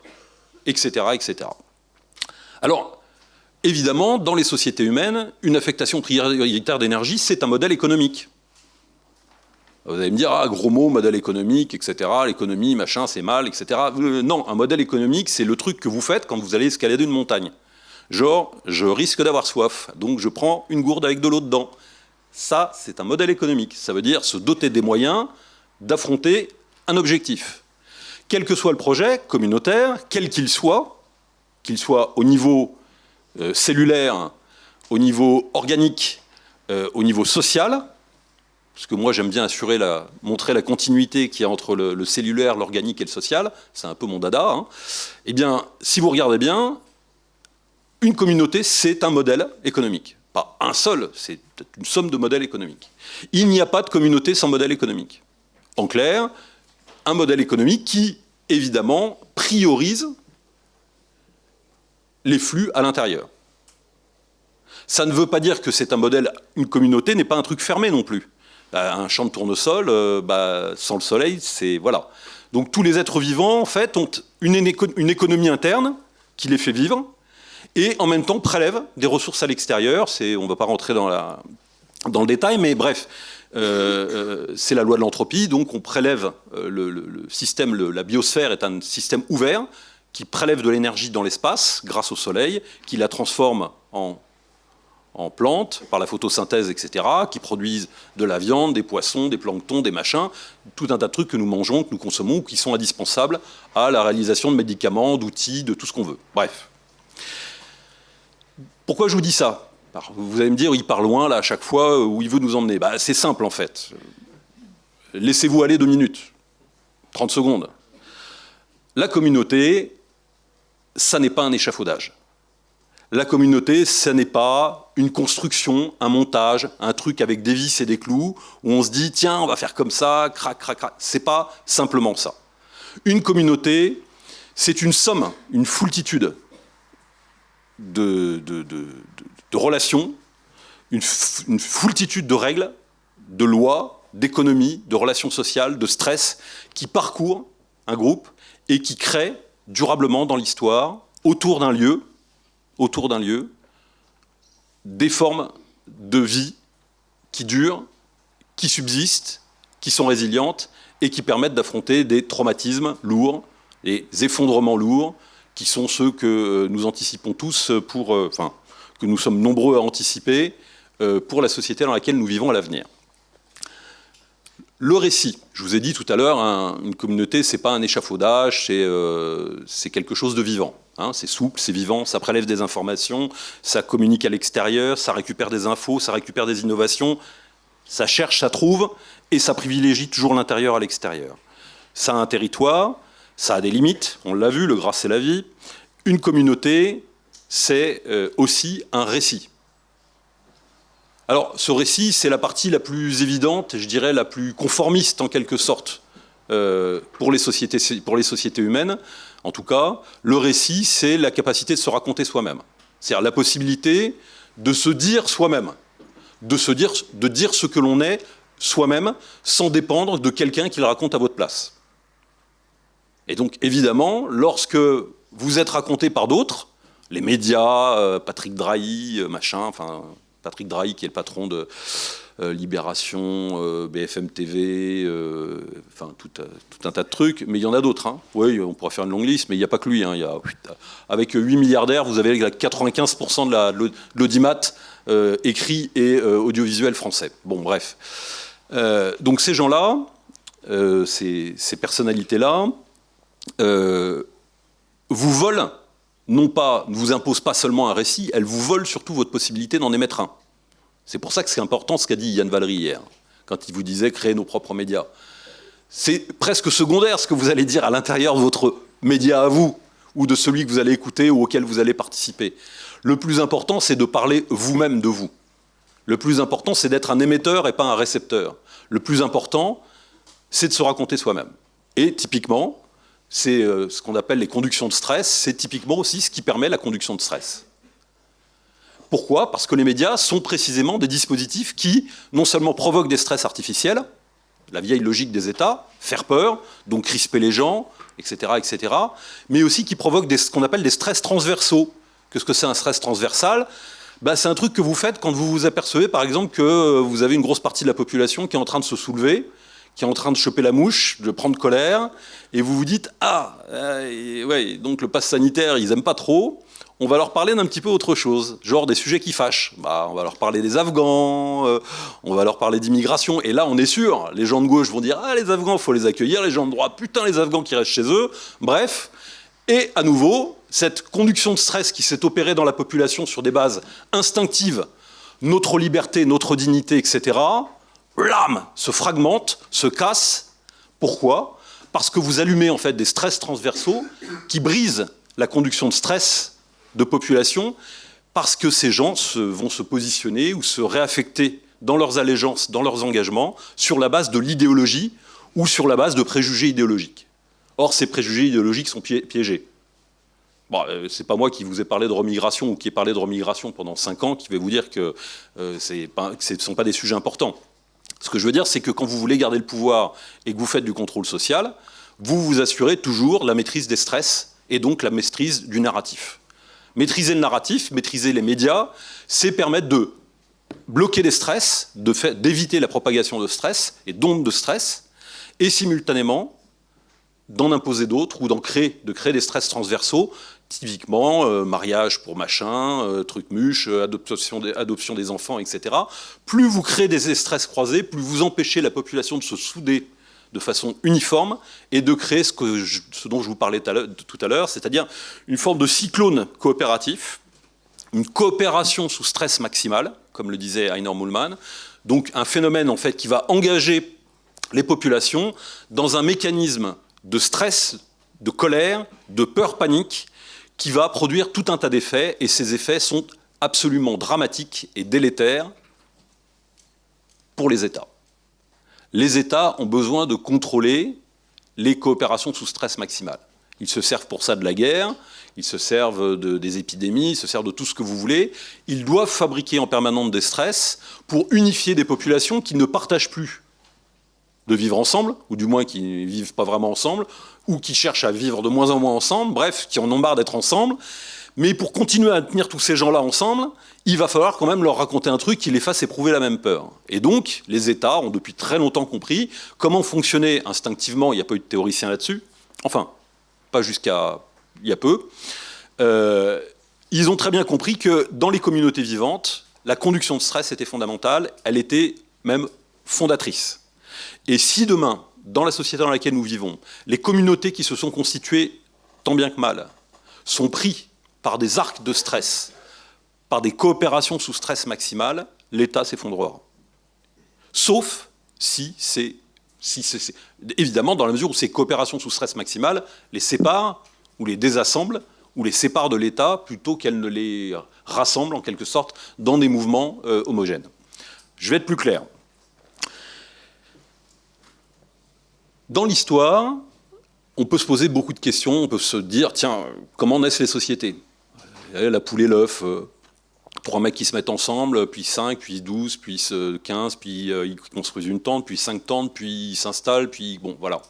etc., etc. Alors, évidemment, dans les sociétés humaines, une affectation prioritaire d'énergie, c'est un modèle économique. Vous allez me dire, ah, gros mot, modèle économique, etc., l'économie, machin, c'est mal, etc. Euh, non, un modèle économique, c'est le truc que vous faites quand vous allez escalader une montagne. Genre, je risque d'avoir soif, donc je prends une gourde avec de l'eau dedans. Ça, c'est un modèle économique. Ça veut dire se doter des moyens d'affronter un objectif. Quel que soit le projet communautaire, quel qu'il soit, qu'il soit au niveau euh, cellulaire, au niveau organique, euh, au niveau social, parce que moi j'aime bien assurer la, montrer la continuité qu'il y a entre le, cellulaire, l'organique et le social, c'est un peu mon dada, hein. eh bien, si vous regardez bien, une communauté, c'est un modèle économique un seul, c'est une somme de modèles économiques. Il n'y a pas de communauté sans modèle économique. En clair, un modèle économique qui, évidemment, priorise les flux à l'intérieur. Ça ne veut pas dire que c'est un modèle, une communauté n'est pas un truc fermé non plus. Bah, un champ de tournesol, euh, bah, sans le soleil, c'est... Voilà. Donc tous les êtres vivants, en fait, ont une économie interne qui les fait vivre, et en même temps prélève des ressources à l'extérieur. On ne va pas rentrer dans, le détail, mais bref, euh, euh, c'est la loi de l'entropie, donc on prélève euh, le, système, la biosphère est un système ouvert qui prélève de l'énergie dans l'espace grâce au soleil, qui la transforme en, en plantes, par la photosynthèse, etc., qui produisent de la viande, des poissons, des planctons, des machins, tout un tas de trucs que nous mangeons, que nous consommons, qui sont indispensables à la réalisation de médicaments, d'outils, de tout ce qu'on veut. Bref. Pourquoi je vous dis ça? Vous allez me dire, il part loin, là, à chaque fois, où il veut nous emmener. Bah, c'est simple, en fait. Laissez-vous aller deux minutes, 30 secondes. La communauté, ça n'est pas un échafaudage. La communauté, ce n'est pas une construction, un montage, un truc avec des vis et des clous, où on se dit, tiens, on va faire comme ça, crac, crac, crac. C'est pas simplement ça. Une communauté, c'est une somme, une foultitude de, relations, une, une foultitude de règles, de lois, d'économies, de relations sociales, de stress, qui parcourent un groupe et qui créent durablement dans l'histoire, autour d'un lieu, autour d'un lieu des formes de vie qui durent, qui subsistent, qui sont résilientes et qui permettent d'affronter des traumatismes lourds, des effondrements lourds, qui sont ceux que nous anticipons tous pour, euh, enfin, que nous sommes nombreux à anticiper euh, pour la société dans laquelle nous vivons à l'avenir. Le récit, je vous ai dit tout à l'heure, une communauté, c'est pas un échafaudage, c'est euh, quelque chose de vivant. Hein, c'est souple, c'est vivant, ça prélève des informations, ça communique à l'extérieur, ça récupère des infos, ça récupère des innovations, ça cherche, ça trouve, et ça privilégie toujours l'intérieur à l'extérieur. Ça a un territoire, ça a des limites, on l'a vu, le gras c'est la vie. Une communauté, c'est euh, aussi un récit. Alors, ce récit, c'est la partie la plus évidente, je dirais la plus conformiste en quelque sorte, euh, pour, les sociétés, pour les sociétés humaines. En tout cas, le récit, c'est la capacité de se raconter soi-même. C'est-à-dire la possibilité de se dire soi-même, de, dire, de dire ce que l'on est soi-même, sans dépendre de quelqu'un qui le raconte à votre place. Et donc, évidemment, lorsque vous êtes raconté par d'autres, les médias, euh, Patrick Drahi, euh, machin, enfin, Patrick Drahi, qui est le patron de euh, Libération, BFM TV, enfin tout, un tas de trucs, mais il y en a d'autres. Hein. Oui, on pourrait faire une longue liste, mais il n'y a pas que lui. Hein. Il y a, avec 8 milliardaires, vous avez 95% de l'audimat écrit et audiovisuel français. Bon, bref. donc ces gens-là, ces personnalités-là, vous volent non pas, ne vous impose pas seulement un récit, elle vous vole surtout votre possibilité d'en émettre un. C'est pour ça que c'est important ce qu'a dit Yann Valery hier, quand il vous disait créer nos propres médias. C'est presque secondaire ce que vous allez dire à l'intérieur de votre média à vous, ou de celui que vous allez écouter ou auquel vous allez participer. Le plus important, c'est de parler vous-même de vous. Le plus important, c'est d'être un émetteur et pas un récepteur. Le plus important, c'est de se raconter soi-même. Et typiquement, c'est euh, ce qu'on appelle les conductions de stress, c'est typiquement aussi ce qui permet la conduction de stress. Pourquoi? Parce que les médias sont précisément des dispositifs qui, non seulement provoquent des stress artificiels, la vieille logique des États, faire peur, donc crisper les gens, etc., etc., mais aussi qui provoquent ce qu'on appelle des stress transversaux. Qu'est-ce que c'est un stress transversal? Bah, C'est un truc que vous faites quand vous vous apercevez, par exemple, que vous avez une grosse partie de la population qui est en train de se soulever, qui est en train de choper la mouche, de prendre colère, et vous vous dites « Ah, euh, ouais, donc le pass sanitaire, ils n'aiment pas trop, on va leur parler d'un petit peu autre chose, genre des sujets qui fâchent. Bah, on va leur parler des Afghans, euh, on va leur parler d'immigration, et là on est sûr, les gens de gauche vont dire « Ah, les Afghans, il faut les accueillir », les gens de droite « Putain, les Afghans qui restent chez eux », bref. Et à nouveau, cette conduction de stress qui s'est opérée dans la population sur des bases instinctives, notre liberté, notre dignité, etc., l'âme se fragmente, se casse. Pourquoi? Parce que vous allumez en fait des stress transversaux qui brisent la conduction de stress de population parce que ces gens vont se positionner ou se réaffecter dans leurs allégeances, dans leurs engagements, sur la base de l'idéologie ou sur la base de préjugés idéologiques. Or, ces préjugés idéologiques sont piégés. Bon, euh, c'est pas moi qui vous ai parlé de remigration ou qui ai parlé de remigration pendant cinq ans qui vais vous dire que, euh, que ce ne sont pas des sujets importants. Ce que je veux dire, c'est que quand vous voulez garder le pouvoir et que vous faites du contrôle social, vous vous assurez toujours la maîtrise des stress et donc la maîtrise du narratif. Maîtriser le narratif, maîtriser les médias, c'est permettre de bloquer les stress, d'éviter la propagation de stress et d'ondes de stress, et simultanément d'en imposer d'autres ou de créer des stress transversaux, typiquement euh, mariage pour machin, euh, truc muche, euh, adoption, des, enfants, etc. Plus vous créez des stress croisés, plus vous empêchez la population de se souder de façon uniforme et de créer ce, dont je vous parlais tout à l'heure, c'est-à-dire une forme de cyclone coopératif, une coopération sous stress maximal, comme le disait Heiner Mullmann, donc un phénomène en fait qui va engager les populations dans un mécanisme de stress, de colère, de peur panique, qui va produire tout un tas d'effets, et ces effets sont absolument dramatiques et délétères pour les États. Les États ont besoin de contrôler les coopérations sous stress maximal. Ils se servent pour ça de la guerre, ils se servent de, des épidémies, ils se servent de tout ce que vous voulez. Ils doivent fabriquer en permanence des stress pour unifier des populations qui ne partagent plus de vivre ensemble, ou du moins qui ne vivent pas vraiment ensemble, ou qui cherchent à vivre de moins en moins ensemble, bref, qui en ont marre d'être ensemble. Mais pour continuer à tenir tous ces gens-là ensemble, il va falloir quand même leur raconter un truc qui les fasse éprouver la même peur. Et donc, les États ont depuis très longtemps compris comment fonctionner instinctivement, il n'y a pas eu de théoricien là-dessus, enfin, pas jusqu'à il y a peu, euh, ils ont très bien compris que dans les communautés vivantes, la conduction de stress était fondamentale, elle était même fondatrice. Et si demain, dans la société dans laquelle nous vivons, les communautés qui se sont constituées, tant bien que mal, sont pris par des arcs de stress, par des coopérations sous stress maximal, l'État s'effondrera. Sauf si c'est... Évidemment, dans la mesure où ces coopérations sous stress maximal les séparent ou les désassemblent ou les séparent de l'État plutôt qu'elles ne les rassemblent en quelque sorte dans des mouvements euh, homogènes. Je vais être plus clair. Dans l'histoire, on peut se poser beaucoup de questions, on peut se dire, tiens, comment naissent les sociétés? La poule et l'œuf, euh, pour un mec qui se met ensemble, puis 5, puis 12, puis 15, puis euh, ils construisent une tente, puis 5 tentes, puis ils s'installent, puis bon, voilà.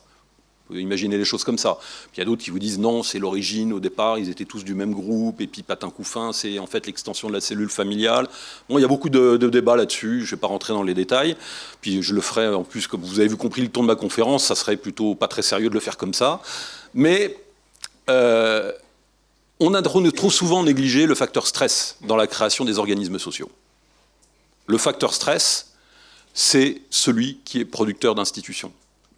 Vous pouvez imaginer les choses comme ça. Puis il y a d'autres qui vous disent non, c'est l'origine, au départ, ils étaient tous du même groupe, et puis patin couffin, c'est en fait l'extension de la cellule familiale. Bon, il y a beaucoup de, débats là-dessus, je ne vais pas rentrer dans les détails. Puis je le ferai, en plus, comme vous avez vu compris le ton de ma conférence, ça serait plutôt pas très sérieux de le faire comme ça. Mais euh, on a trop souvent négligé le facteur stress dans la création des organismes sociaux. Le facteur stress, c'est celui qui est producteur d'institutions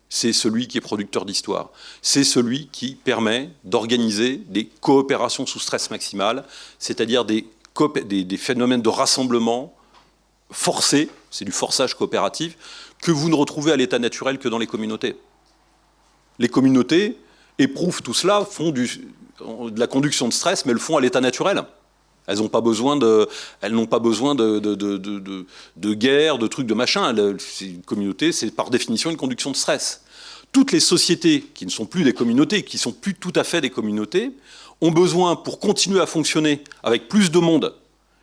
c'est celui qui est producteur d'histoire. C'est celui qui permet d'organiser des coopérations sous stress maximal, c'est-à-dire des, phénomènes de rassemblement forcés, c'est du forçage coopératif, que vous ne retrouvez à l'état naturel que dans les communautés. Les communautés éprouvent tout cela, font de la conduction de stress, mais le font à l'état naturel. Elles n'ont pas besoin de, guerre, de trucs, de machin. Une communauté, c'est par définition une conduction de stress. Toutes les sociétés qui ne sont plus des communautés, qui ne sont plus tout à fait des communautés, ont besoin, pour continuer à fonctionner avec plus de monde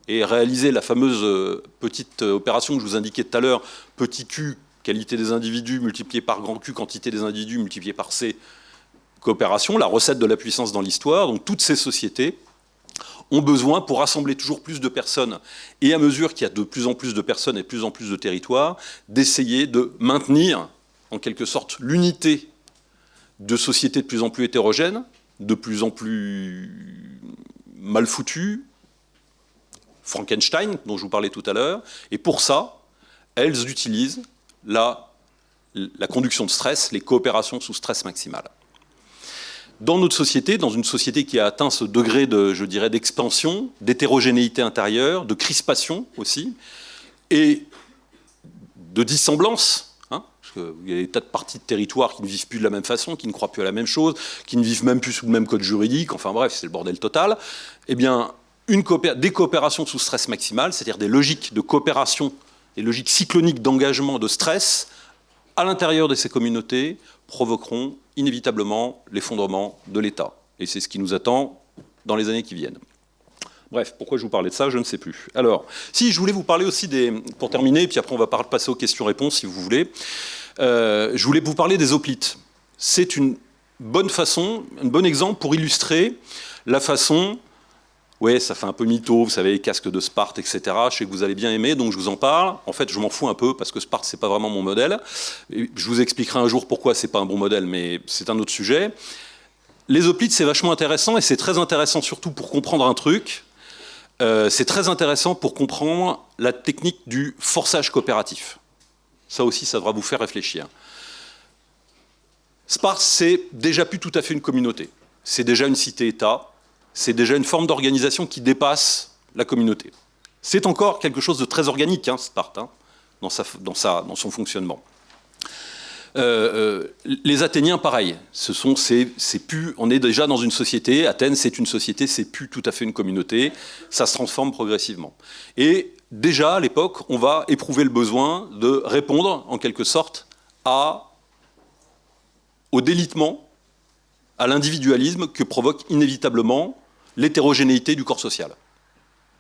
et réaliser la fameuse euh, petite euh, opération que je vous indiquais tout à l'heure, petit q, qualité des individus multiplié par grand q, quantité des individus multiplié par c, coopération, la recette de la puissance dans l'histoire. Donc toutes ces sociétés ont besoin, pour rassembler toujours plus de personnes, et à mesure qu'il y a de plus en plus de personnes et de plus en plus de territoires, d'essayer de maintenir, en quelque sorte, l'unité de sociétés de plus en plus hétérogènes, de plus en plus mal foutues, Frankenstein, dont je vous parlais tout à l'heure, et pour ça, elles utilisent la, la conduction de stress, les coopérations sous stress maximal dans notre société, dans une société qui a atteint ce degré de, je dirais, d'expansion, d'hétérogénéité intérieure, de crispation aussi, et de dissemblance, hein, parce qu'il y a des tas de parties de territoire qui ne vivent plus de la même façon, qui ne croient plus à la même chose, qui ne vivent même plus sous le même code juridique, enfin bref, c'est le bordel total, eh bien, des coopérations sous stress maximal, c'est-à-dire des logiques de coopération, des logiques cycloniques d'engagement, de stress, à l'intérieur de ces communautés, provoqueront inévitablement l'effondrement de l'État. Et c'est ce qui nous attend dans les années qui viennent. Bref, pourquoi je vous parlais de ça, je ne sais plus. Alors, si je voulais vous parler aussi des... Pour terminer, puis après on va passer aux questions-réponses si vous voulez. Euh, je voulais vous parler des hoplites. C'est une bonne façon, un bon exemple pour illustrer la façon Ouais, ça fait un peu mytho, vous savez, casque de Sparte, etc. Je sais que vous allez bien aimer, donc je vous en parle. En fait, je m'en fous un peu parce que Sparte, c'est pas vraiment mon modèle. Je vous expliquerai un jour pourquoi c'est pas un bon modèle, mais c'est un autre sujet. Les hoplites, c'est vachement intéressant et c'est très intéressant surtout pour comprendre un truc. Euh, c'est très intéressant pour comprendre la technique du forçage coopératif. Ça aussi, ça devra vous faire réfléchir. Sparte, c'est déjà plus tout à fait une communauté. C'est déjà une cité-État. C'est déjà une forme d'organisation qui dépasse la communauté. C'est encore quelque chose de très organique, hein, Sparte, hein, dans, son fonctionnement. Euh, euh, les Athéniens, pareil. Ce sont, on est déjà dans une société. Athènes, c'est une société, c'est plus tout à fait une communauté. Ça se transforme progressivement. Et déjà, à l'époque, on va éprouver le besoin de répondre, en quelque sorte, au délitement, à l'individualisme que provoque inévitablement l'hétérogénéité du corps social.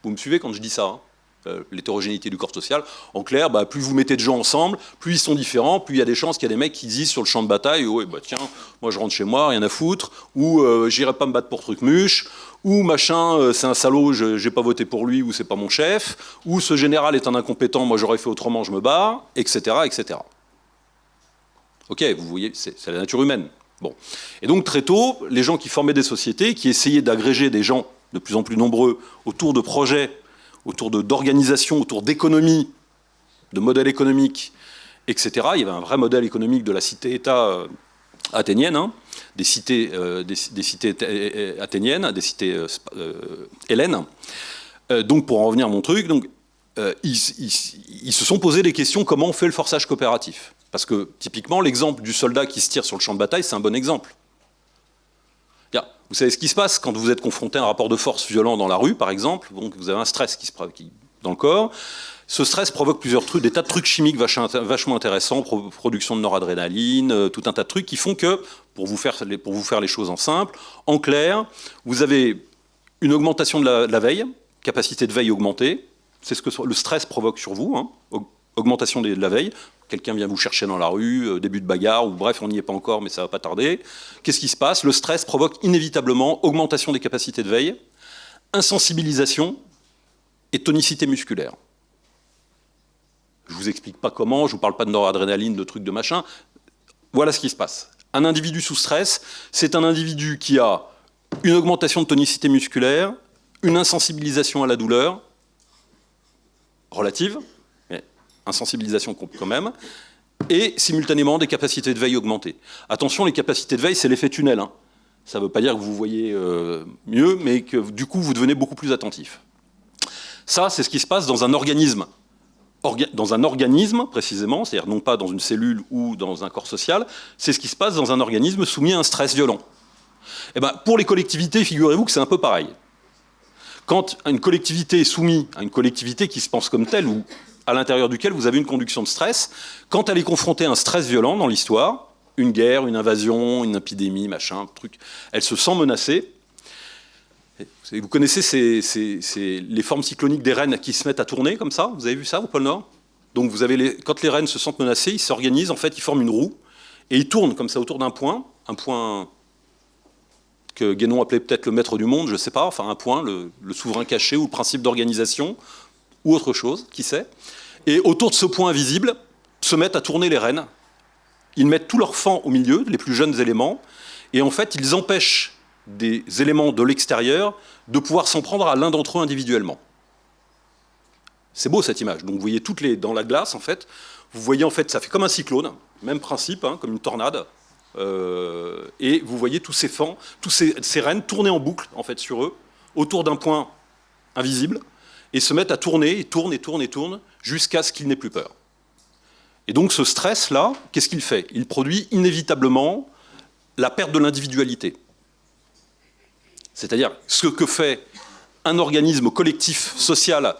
Vous me suivez quand je dis ça hein euh, l'hétérogénéité du corps social. En clair, bah, plus vous mettez de gens ensemble, plus ils sont différents, plus il y a des chances qu'il y a des mecs qui disent sur le champ de bataille oh, bah, tiens, moi je rentre chez moi, rien à foutre », ou euh, j'irai pas me battre pour truc muche », ou « machin, euh, c'est un salaud, j'ai pas voté pour lui » ou « c'est pas mon chef », ou « ce général est un incompétent, moi j'aurais fait autrement, je me barre », etc., etc. Ok, vous voyez, c'est la nature humaine. Bon. Et donc très tôt, les gens qui formaient des sociétés, qui essayaient d'agréger des gens de plus en plus nombreux autour de projets autour d'organisation, autour d'économie, de modèles économiques, etc. Il y avait un vrai modèle économique de la cité-État euh, athénienne, hein, des cités, euh, euh, athéniennes, des cités hélènes. donc pour en revenir à mon truc, ils, se sont posé des questions comment on fait le forçage coopératif? Parce que typiquement l'exemple du soldat qui se tire sur le champ de bataille, c'est un bon exemple. Vous savez ce qui se passe quand vous êtes confronté à un rapport de force violent dans la rue, par exemple, donc vous avez un stress qui se qui, dans le corps. Ce stress provoque plusieurs trucs, des tas de trucs chimiques vachement intéressants, production de noradrénaline, euh, tout un tas de trucs qui font que, pour vous faire, les choses en simple, en clair, vous avez une augmentation de la, veille, capacité de veille augmentée, c'est ce que le stress provoque sur vous, hein, augmentation de la veille, quelqu'un vient vous chercher dans la rue, euh, début de bagarre, ou bref, on n'y est pas encore, mais ça va pas tarder. Qu'est-ce qui se passe? Le stress provoque inévitablement augmentation des capacités de veille, insensibilisation et tonicité musculaire. Je ne vous explique pas comment, je ne vous parle pas de noradrénaline, de trucs de machin. Voilà ce qui se passe. Un individu sous stress, c'est un individu qui a une augmentation de tonicité musculaire, une insensibilisation à la douleur relative, insensibilisation quand même, et simultanément des capacités de veille augmentées. Attention, les capacités de veille, c'est l'effet tunnel. Hein. Ça ne veut pas dire que vous voyez euh, mieux, mais que du coup, vous devenez beaucoup plus attentif. Ça, c'est ce qui se passe dans un organisme. dans un organisme, précisément, c'est-à-dire non pas dans une cellule ou dans un corps social, c'est ce qui se passe dans un organisme soumis à un stress violent. Eh ben, pour les collectivités, figurez-vous que c'est un peu pareil. Quand une collectivité est soumise à une collectivité qui se pense comme telle, ou à l'intérieur duquel vous avez une conduction de stress. Quand elle est confrontée à un stress violent dans l'histoire, une guerre, une invasion, une épidémie, machin, truc, elle se sent menacée. Vous connaissez les formes cycloniques des rennes qui se mettent à tourner comme ça? Vous avez vu ça au pôle Nord? Donc vous avez quand les rennes se sentent menacées, ils s'organisent, en fait, ils forment une roue, et ils tournent comme ça autour d'un point, un point que Guénon appelait peut-être le maître du monde, je ne sais pas, enfin un point, le, le souverain caché ou le principe d'organisation, ou autre chose, qui sait. Et autour de ce point invisible, se mettent à tourner les rênes. Ils mettent tous leurs fans au milieu, les plus jeunes éléments, et en fait, ils empêchent des éléments de l'extérieur de pouvoir s'en prendre à l'un d'entre eux individuellement. C'est beau cette image. Donc vous voyez toutes les dans la glace en fait. Vous voyez en fait ça fait comme un cyclone, même principe, hein, comme une tornade. Euh, et vous voyez tous ces fans, tous ces, ces rennes tourner en boucle en fait sur eux, autour d'un point invisible et se mettent à tourner, et tournent, et tournent, et tournent, jusqu'à ce qu'ils n'aient plus peur. Et donc ce stress-là, qu'est-ce qu'il fait? Il produit inévitablement la perte de l'individualité. C'est-à-dire ce que fait un organisme collectif social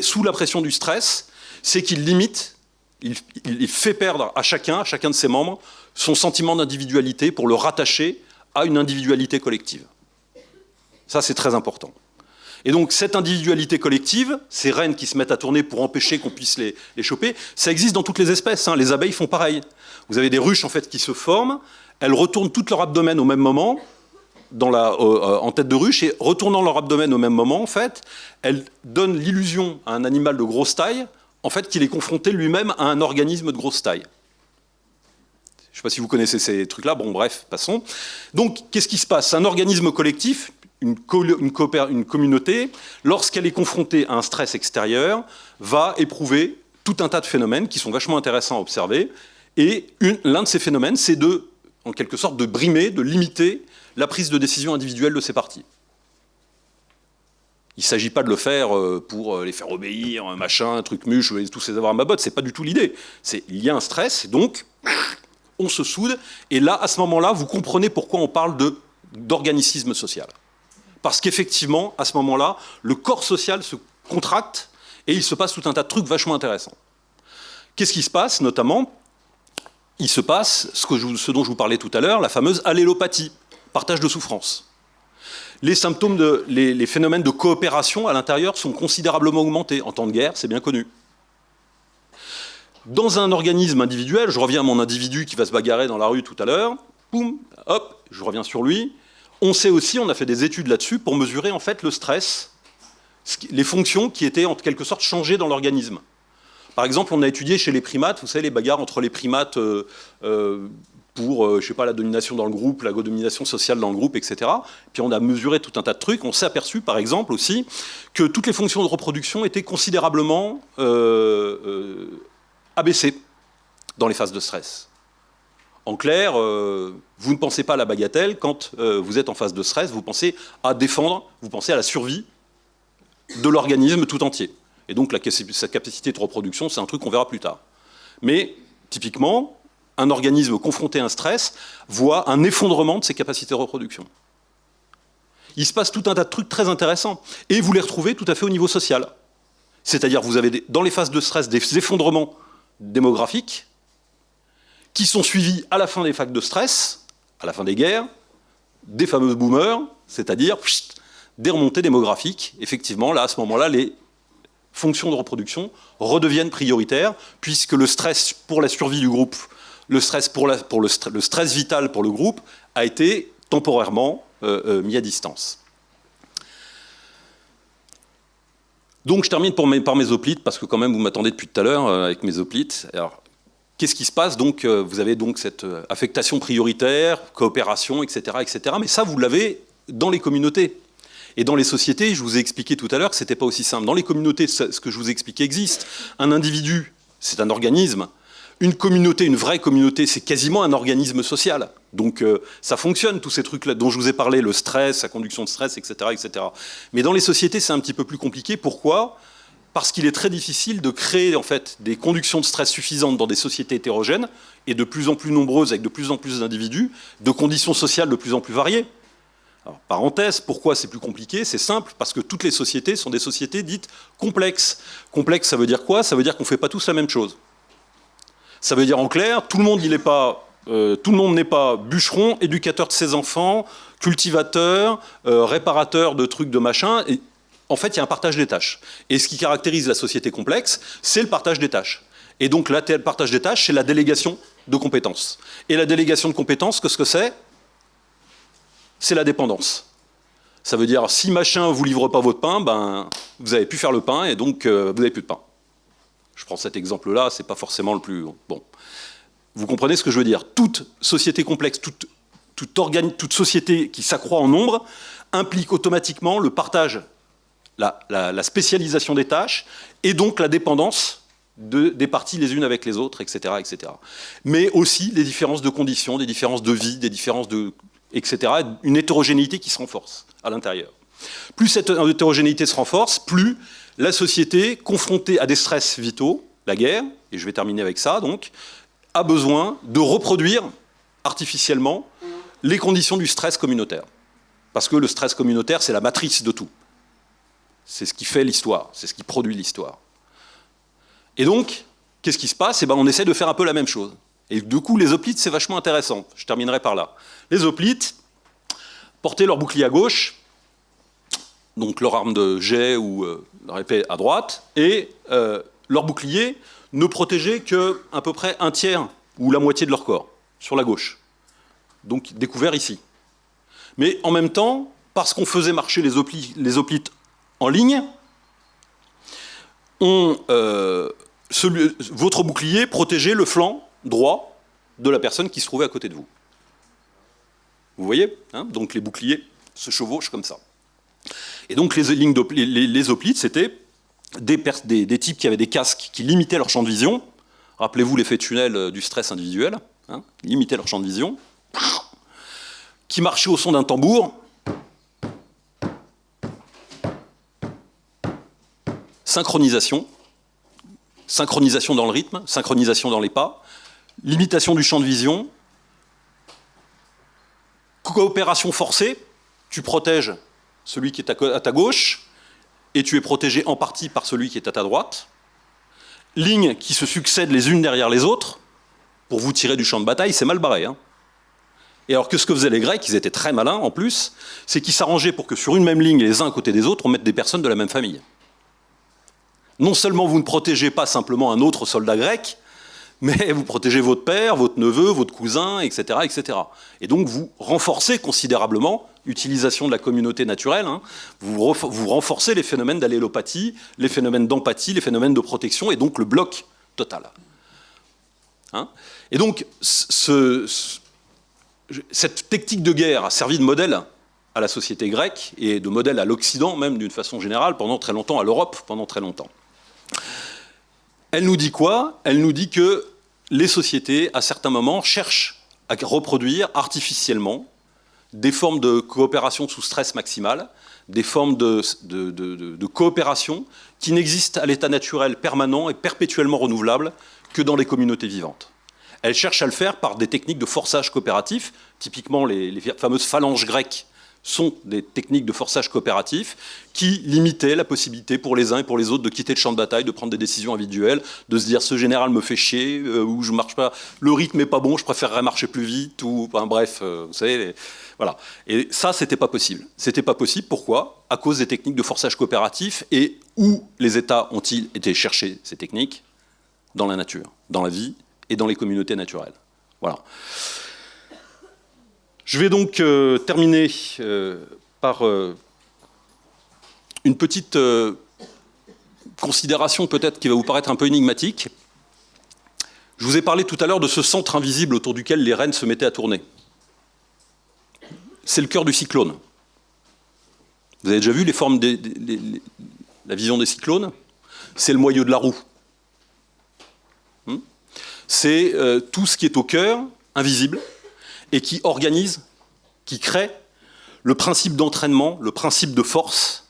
sous la pression du stress, c'est qu'il limite, il, il, fait perdre à chacun, à chacun de ses membres, son sentiment d'individualité pour le rattacher à une individualité collective. Ça, c'est très important. Et donc cette individualité collective, ces reines qui se mettent à tourner pour empêcher qu'on puisse les, choper, ça existe dans toutes les espèces. Hein. Les abeilles font pareil. Vous avez des ruches en fait qui se forment, elles retournent tout leur abdomen au même moment, la, en tête de ruche et retournant leur abdomen au même moment, en fait, elles donnent l'illusion à un animal de grosse taille, en fait, qu'il est confronté lui-même à un organisme de grosse taille. Je ne sais pas si vous connaissez ces trucs-là, bon bref, passons. Donc, qu'est-ce qui se passe? Un organisme collectif, une, communauté, lorsqu'elle est confrontée à un stress extérieur, va éprouver tout un tas de phénomènes qui sont vachement intéressants à observer. Et l'un de ces phénomènes, c'est de, en quelque sorte, de brimer, de limiter la prise de décision individuelle de ces partis. Il ne s'agit pas de le faire euh, pour euh, les faire obéir, machin, truc muche, tous ces avoirs à ma botte, c'est pas du tout l'idée. Il y a un stress, donc on se soude, et là, à ce moment-là, vous comprenez pourquoi on parle d'organicisme social. Parce qu'effectivement, à ce moment-là, le corps social se contracte et il se passe tout un tas de trucs vachement intéressants. Qu'est-ce qui se passe, notamment? Il se passe ce, dont je vous parlais tout à l'heure, la fameuse allélopathie, partage de souffrance. Les symptômes, de, les, phénomènes de coopération à l'intérieur sont considérablement augmentés. En temps de guerre, c'est bien connu. Dans un organisme individuel, je reviens à mon individu qui va se bagarrer dans la rue tout à l'heure, poum, hop, je reviens sur lui. On sait aussi, on a fait des études là-dessus pour mesurer en fait le stress, les fonctions qui étaient en quelque sorte changées dans l'organisme. Par exemple, on a étudié chez les primates, vous savez, les bagarres entre les primates euh, euh, pour, euh, je sais pas, la domination dans le groupe, la domination sociale dans le groupe, etc. Puis on a mesuré tout un tas de trucs. On s'est aperçu, par exemple, aussi, que toutes les fonctions de reproduction étaient considérablement euh, abaissées dans les phases de stress. En clair, vous ne pensez pas à la bagatelle quand vous êtes en phase de stress, vous pensez à défendre, vous pensez à la survie de l'organisme tout entier. Et donc sa capacité de reproduction, c'est un truc qu'on verra plus tard. Mais typiquement, un organisme confronté à un stress voit un effondrement de ses capacités de reproduction. Il se passe tout un tas de trucs très intéressants. Et vous les retrouvez tout à fait au niveau social. C'est-à-dire vous avez dans les phases de stress des effondrements démographiques qui sont suivis à la fin des phases de stress, à la fin des guerres, des fameux boomers, c'est-à-dire des remontées démographiques. Effectivement, là, à ce moment-là, les fonctions de reproduction redeviennent prioritaires, puisque le stress pour la survie du groupe le stress, pour, le, stress vital pour le groupe a été temporairement euh, euh, mis à distance. Donc je termine par mes hoplites, parce que quand même vous m'attendez depuis tout à l'heure euh, avec mes hoplites. Alors, qu'est-ce qui se passe Donc vous avez donc cette affectation prioritaire, coopération, etc. etc. mais ça, vous l'avez dans les communautés. Et dans les sociétés, je vous ai expliqué tout à l'heure que ce n'était pas aussi simple. Dans les communautés, ce que je vous ai expliqué existe. Un individu, c'est un organisme, une communauté, une vraie communauté, c'est quasiment un organisme social. Donc euh, ça fonctionne, tous ces trucs-là dont je vous ai parlé, le stress, la conduction de stress, etc. etc. Mais dans les sociétés, c'est un petit peu plus compliqué. Pourquoi? Parce qu'il est très difficile de créer en fait, des conductions de stress suffisantes dans des sociétés hétérogènes et de plus en plus nombreuses, avec de plus en plus d'individus, de conditions sociales de plus en plus variées. Parenthèse, pourquoi c'est plus compliqué? C'est simple, parce que toutes les sociétés sont des sociétés dites complexes. Complexe, ça veut dire quoi? Ça veut dire qu'on ne fait pas tous la même chose. Ça veut dire en clair, tout le monde n'est pas, euh, n'est pas bûcheron, éducateur de ses enfants, cultivateur, euh, réparateur de trucs de machin. En fait, il y a un partage des tâches. Et ce qui caractérise la société complexe, c'est le partage des tâches. Et donc, le partage des tâches, c'est la délégation de compétences. Et la délégation de compétences, qu'est-ce que c'est? C'est la dépendance. Ça veut dire, si machin vous livre pas votre pain, ben, vous avez pu faire le pain et donc euh, vous n'avez plus de pain. Je prends cet exemple-là, c'est pas forcément le plus... Bon. Vous comprenez ce que je veux dire? Toute société complexe, toute, toute société qui s'accroît en nombre implique automatiquement le partage, la, spécialisation des tâches et donc la dépendance des parties les unes avec les autres, etc., etc. Mais aussi les différences de conditions, des différences de vie, des différences de... etc. Une hétérogénéité qui se renforce à l'intérieur. Plus cette hétérogénéité se renforce, plus la société, confrontée à des stress vitaux, la guerre, et je vais terminer avec ça, donc, a besoin de reproduire artificiellement les conditions du stress communautaire. Parce que le stress communautaire, c'est la matrice de tout. C'est ce qui fait l'histoire, c'est ce qui produit l'histoire. Et donc, qu'est-ce qui se passe? Eh ben, On essaie de faire un peu la même chose. Et du coup, les hoplites, c'est vachement intéressant. Je terminerai par là. Les hoplites portaient leur bouclier à gauche, donc leur arme de jet ou euh, leur épée à droite, et euh, leur bouclier ne protégeait que à peu près un tiers ou la moitié de leur corps, sur la gauche. Donc découvert ici. Mais en même temps, parce qu'on faisait marcher les, hoplites en ligne, euh, votre bouclier protégeait le flanc droit de la personne qui se trouvait à côté de vous. Vous voyez hein Donc les boucliers se chevauchent comme ça. Et donc les, lignes hoplites, c'était des, types qui avaient des casques qui limitaient leur champ de vision. Rappelez-vous l'effet tunnel euh, du stress individuel. Hein limitaient leur champ de vision. Qui marchaient au son d'un tambour. Synchronisation. Synchronisation dans le rythme, synchronisation dans les pas. Limitation du champ de vision. Coopération forcée. Tu protèges celui qui est à ta gauche, et tu es protégé en partie par celui qui est à ta droite. Lignes qui se succèdent les unes derrière les autres, pour vous tirer du champ de bataille, c'est mal barré. Hein. et alors que ce que faisaient les Grecs, ils étaient très malins en plus, c'est qu'ils s'arrangeaient pour que sur une même ligne, les uns à côté des autres, on mette des personnes de la même famille. Non seulement vous ne protégez pas simplement un autre soldat grec, mais vous protégez votre père, votre neveu, votre cousin, etc. etc. Et donc vous renforcez considérablement l'utilisation de la communauté naturelle, hein. vous, renforcez les phénomènes d'allélopathie, les phénomènes d'empathie, les phénomènes de protection, et donc le bloc total. Hein. et donc ce, cette technique de guerre a servi de modèle à la société grecque, et de modèle à l'Occident même d'une façon générale, pendant très longtemps, à l'Europe pendant très longtemps. Elle nous dit quoi? Elle nous dit que les sociétés, à certains moments, cherchent à reproduire artificiellement des formes de coopération sous stress maximal, des formes de, coopération qui n'existent à l'état naturel permanent et perpétuellement renouvelable que dans les communautés vivantes. Elles cherchent à le faire par des techniques de forçage coopératif, typiquement les fameuses phalanges grecques sont des techniques de forçage coopératif qui limitaient la possibilité pour les uns et pour les autres de quitter le champ de bataille, de prendre des décisions individuelles, de se dire ce général me fait chier, euh, ou je marche pas, le rythme est pas bon, je préférerais marcher plus vite, ou enfin, bref, euh, vous savez, voilà. Et ça, c'était pas possible. C'était pas possible, pourquoi? À cause des techniques de forçage coopératif, et où les États ont-ils été chercher ces techniques? Dans la nature, dans la vie et dans les communautés naturelles. Voilà. Je vais donc euh, terminer euh, par euh, une petite considération peut-être qui va vous paraître un peu énigmatique. Je vous ai parlé tout à l'heure de ce centre invisible autour duquel les rennes se mettaient à tourner. C'est le cœur du cyclone. Vous avez déjà vu les formes la vision des cyclones? C'est le moyeu de la roue. Hmm? C'est tout ce qui est au cœur, invisible, et qui organise, qui crée le principe d'entraînement, le principe de force,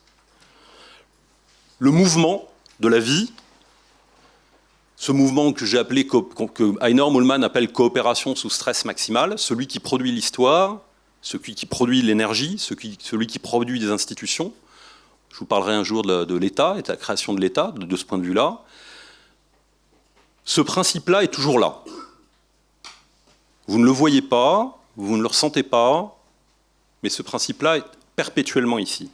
le mouvement de la vie, ce mouvement que j'ai appelé, que appelle coopération sous stress maximal, celui qui produit l'histoire, celui qui produit l'énergie, celui qui produit des institutions. Je vous parlerai un jour de l'État et de la création de l'État, de ce point de vue-là. Ce principe-là est toujours là. Vous ne le voyez pas, vous ne le ressentez pas, mais ce principe-là est perpétuellement ici.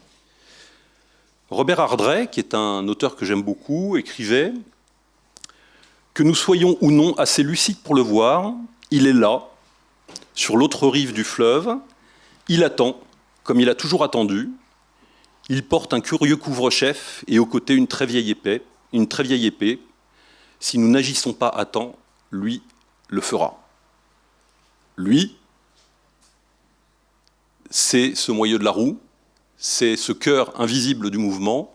Robert Ardrey, qui est un auteur que j'aime beaucoup, écrivait que nous soyons ou non assez lucides pour le voir, il est là, sur l'autre rive du fleuve, il attend, comme il a toujours attendu, il porte un curieux couvre-chef et aux côtés une très vieille épée, une très vieille épée. Si nous n'agissons pas à temps, lui le fera. Lui, c'est ce moyeu de la roue, c'est ce cœur invisible du mouvement,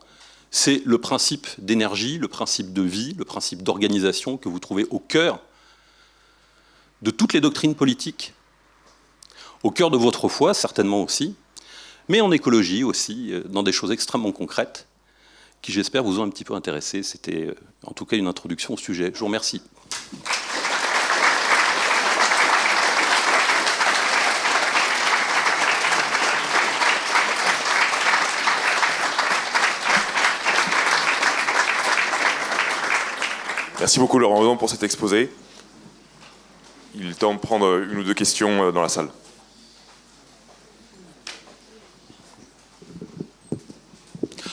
c'est le principe d'énergie, le principe de vie, le principe d'organisation que vous trouvez au cœur de toutes les doctrines politiques, au cœur de votre foi certainement aussi, mais en écologie aussi, euh, dans des choses extrêmement concrètes, qui j'espère vous ont un petit peu intéressé. C'était euh, en tout cas une introduction au sujet. Je vous remercie. Merci beaucoup Laurent Odon pour cet exposé. Il est temps de prendre une ou deux questions euh, dans la salle.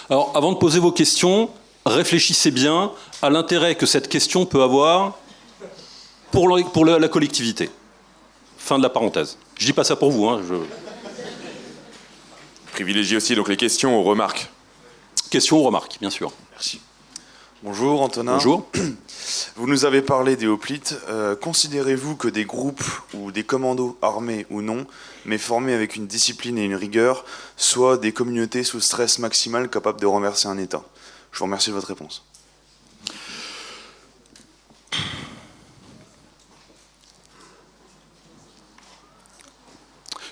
Alors, avant de poser vos questions, réfléchissez bien à l'intérêt que cette question peut avoir pour, la collectivité. Fin de la parenthèse. Je dis pas ça pour vous. Hein, privilégie aussi donc les questions aux remarques. Questions ou remarques, bien sûr. Merci. Bonjour Antonin. Bonjour. Vous nous avez parlé des hoplites. Euh, considérez-vous que des groupes ou des commandos armés ou non, mais formés avec une discipline et une rigueur, soient des communautés sous stress maximal capables de renverser un État? Je vous remercie de votre réponse.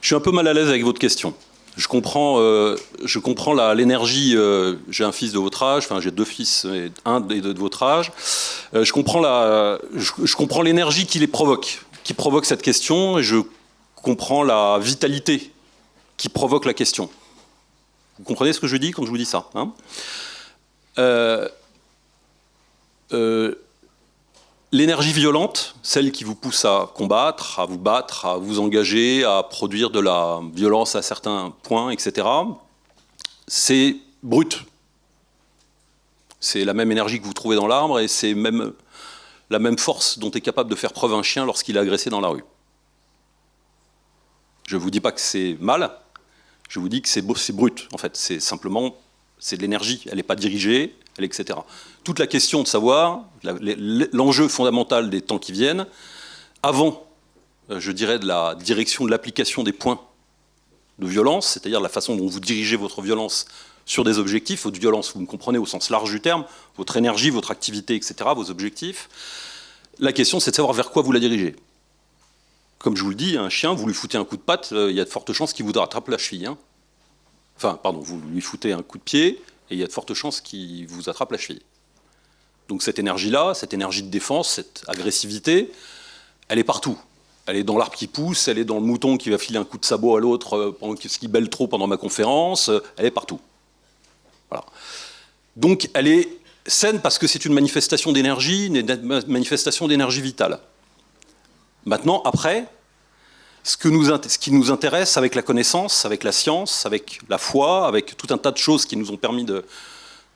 Je suis un peu mal à l'aise avec votre question. Je comprends, euh, je comprends l'énergie. Euh, j'ai un fils de votre âge, enfin j'ai deux fils, et un de, de votre âge. Euh, je comprends la, je comprends l'énergie qui les provoque, qui provoque cette question, et je comprends la vitalité qui provoque la question. Vous comprenez ce que je dis quand je vous dis ça hein? L'énergie violente, celle qui vous pousse à combattre, à vous battre, à vous engager, à produire de la violence à certains points, etc., c'est brut. C'est la même énergie que vous trouvez dans l'arbre et c'est même la même force dont est capable de faire preuve un chien lorsqu'il est agressé dans la rue. Je ne vous dis pas que c'est mal, je vous dis que c'est brut, en fait. C'est simplement, c'est de l'énergie, elle n'est pas dirigée, etc. Toute la question de savoir, l'enjeu fondamental des temps qui viennent, avant, euh, je dirais, de la direction de l'application des points de violence, c'est-à-dire la façon dont vous dirigez votre violence sur des objectifs, votre violence, vous me comprenez au sens large du terme, votre énergie, votre activité, etc., vos objectifs. La question, c'est de savoir vers quoi vous la dirigez. Comme je vous le dis, un chien, vous lui foutez un coup de patte, euh, il y a de fortes chances qu'il vous rattrape la cheville. Hein. Enfin, pardon, vous lui foutez un coup de pied, et il y a de fortes chances qu'il vous attrape la cheville. Donc cette énergie-là, cette énergie de défense, cette agressivité, elle est partout. Elle est dans l'arbre qui pousse, elle est dans le mouton qui va filer un coup de sabot à l'autre euh, pendant qu'il belle trop pendant ma conférence, euh, elle est partout. Voilà. Donc elle est saine parce que c'est une manifestation d'énergie, une manifestation d'énergie vitale. Maintenant, après, ce, qui nous intéresse avec la connaissance, avec la science, avec la foi, avec tout un tas de choses qui nous ont permis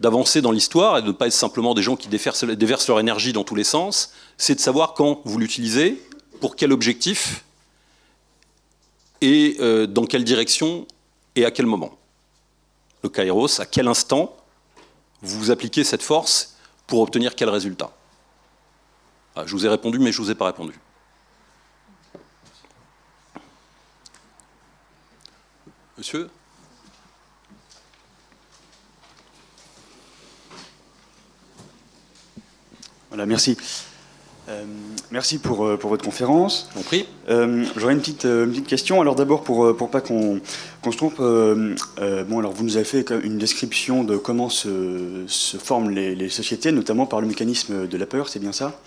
d'avancer dans l'histoire et de ne pas être simplement des gens qui déversent, leur énergie dans tous les sens, c'est de savoir quand vous l'utilisez, pour quel objectif, et euh, dans quelle direction et à quel moment. Le kairos, à quel instant vous appliquez cette force pour obtenir quel résultat? Ah, je vous ai répondu, mais je ne vous ai pas répondu. Monsieur Voilà, merci. Euh, merci pour, euh, pour, votre conférence. Euh, J'aurais une petite, une petite question. Alors d'abord, pour, pour pas qu'on se trompe, bon, alors vous nous avez fait une description de comment se, se forment les, les, sociétés, notamment par le mécanisme de la peur, c'est bien ça?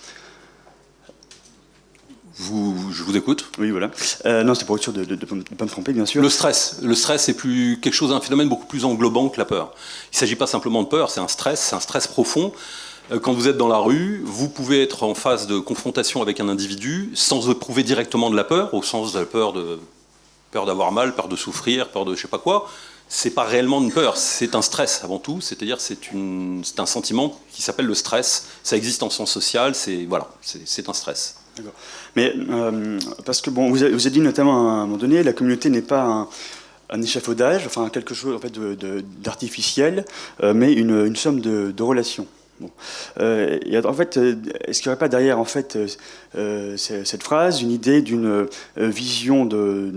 Je vous écoute. Oui, voilà. Euh, non, c'est pour être sûr de ne pas me tromper, bien sûr. Le stress. Le stress, c'est plus quelque chose, un phénomène beaucoup plus englobant que la peur. Il ne s'agit pas simplement de peur, c'est un stress, c'est un stress profond. Euh, quand vous êtes dans la rue, vous pouvez être en phase de confrontation avec un individu sans éprouver directement de la peur, au sens de la peur de peur d'avoir mal, peur de souffrir, peur de je sais pas quoi. C'est pas réellement une peur, c'est un stress avant tout. C'est-à-dire c'est un sentiment qui s'appelle le stress. Ça existe en sens social. C'est voilà, c'est un stress. Mais euh, parce que bon, vous avez, dit notamment à un moment donné, la communauté n'est pas un, échafaudage, enfin quelque chose en fait d'artificiel, euh, mais une, somme de, relations. Euh, en fait, est-ce qu'il n'y aurait pas derrière en fait cette phrase une idée d'une vision de,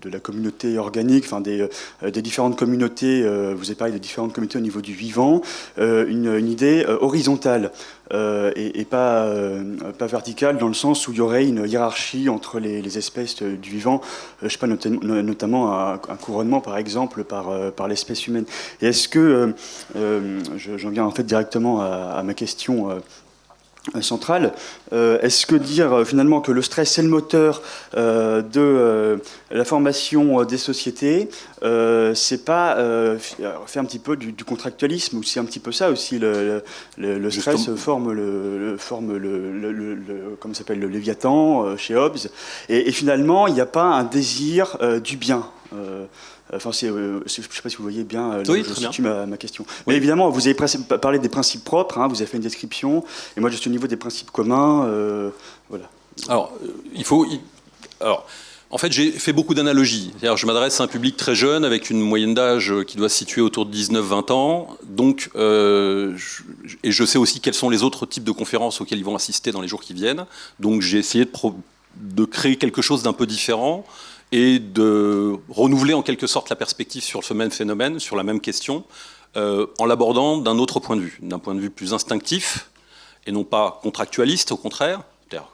de, la communauté organique, enfin des, des différentes communautés, vous avez parlé des différentes communautés au niveau du vivant, une, idée horizontale euh, et, pas, euh, pas verticale dans le sens où il y aurait une hiérarchie entre les, espèces du vivant, euh, je sais pas, notamment un, couronnement par exemple par, par l'espèce humaine. Est-ce que, j'en viens en fait directement à ma question centrale. Euh, est-ce que dire euh, finalement que le stress est le moteur euh, de la formation des sociétés, c'est pas faire un petit peu du, contractualisme ou c'est un petit peu ça aussi le, stress forme le, forme le, comment s'appelle le Léviathan chez Hobbes et, et finalement il n'y a pas un désir du bien. Enfin, euh, je ne sais pas si vous voyez bien, euh, je situe ma, question. Mais évidemment, vous avez parlé des principes propres, hein, vous avez fait une description, et moi je suis au niveau des principes communs. Euh, voilà. Alors, il faut. alors, En fait, j'ai fait beaucoup d'analogies. Je m'adresse à un public très jeune, avec une moyenne d'âge qui doit se situer autour de 19-20 ans. Donc, euh, je, et je sais aussi quels sont les autres types de conférences auxquelles ils vont assister dans les jours qui viennent. Donc, j'ai essayé de, de, créer quelque chose d'un peu différent et de renouveler en quelque sorte la perspective sur ce même phénomène, sur la même question, euh, en l'abordant d'un autre point de vue, d'un point de vue plus instinctif et non pas contractualiste, au contraire,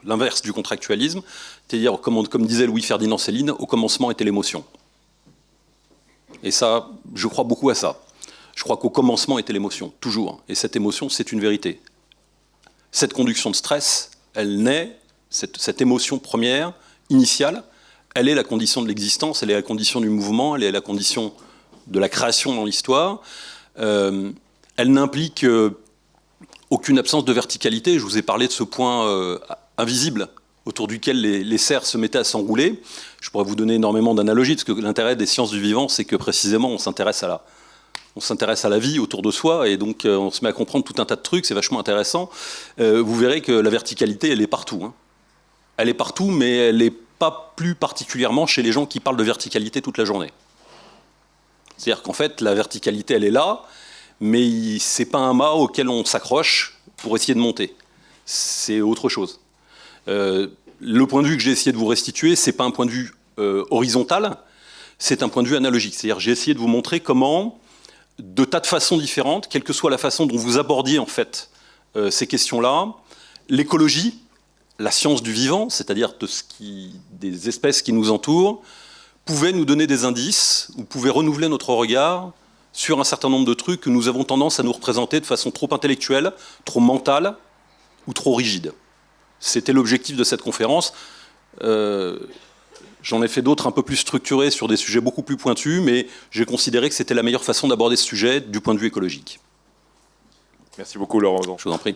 l'inverse du contractualisme, c'est-à-dire, comme, disait Louis-Ferdinand Céline, au commencement était l'émotion. Et ça, je crois beaucoup à ça. Je crois qu'au commencement était l'émotion, toujours. Et cette émotion, c'est une vérité. Cette conduction de stress, elle naît, cette émotion première, initiale, elle est la condition de l'existence, elle est la condition du mouvement, elle est la condition de la création dans l'histoire. Euh, elle n'implique euh, aucune absence de verticalité. Je vous ai parlé de ce point euh, invisible autour duquel les, les, cerfs se mettaient à s'enrouler. Je pourrais vous donner énormément d'analogies, parce que l'intérêt des sciences du vivant, c'est que précisément, on s'intéresse à la, on s'intéresse à la vie autour de soi, et donc on se met à comprendre tout un tas de trucs, c'est vachement intéressant. vous verrez que la verticalité, elle est partout. Hein. Elle est partout, mais elle n'est pas plus particulièrement chez les gens qui parlent de verticalité toute la journée. C'est-à-dire qu'en fait, la verticalité, elle est là, mais c'est pas un mât auquel on s'accroche pour essayer de monter. C'est autre chose. Euh, le point de vue que j'ai essayé de vous restituer, c'est pas un point de vue euh, horizontal, c'est un point de vue analogique. C'est-à-dire j'ai essayé de vous montrer comment, de tas de façons différentes, quelle que soit la façon dont vous abordiez en fait euh, ces questions-là, l'écologie, la science du vivant, c'est-à-dire de ce qui, des espèces qui nous entourent, pouvait nous donner des indices, ou pouvait renouveler notre regard sur un certain nombre de trucs que nous avons tendance à nous représenter de façon trop intellectuelle, trop mentale ou trop rigide. C'était l'objectif de cette conférence. Euh, J'en ai fait d'autres un peu plus structurés sur des sujets beaucoup plus pointus, mais j'ai considéré que c'était la meilleure façon d'aborder ce sujet du point de vue écologique. Merci beaucoup Laurent. Je vous en prie.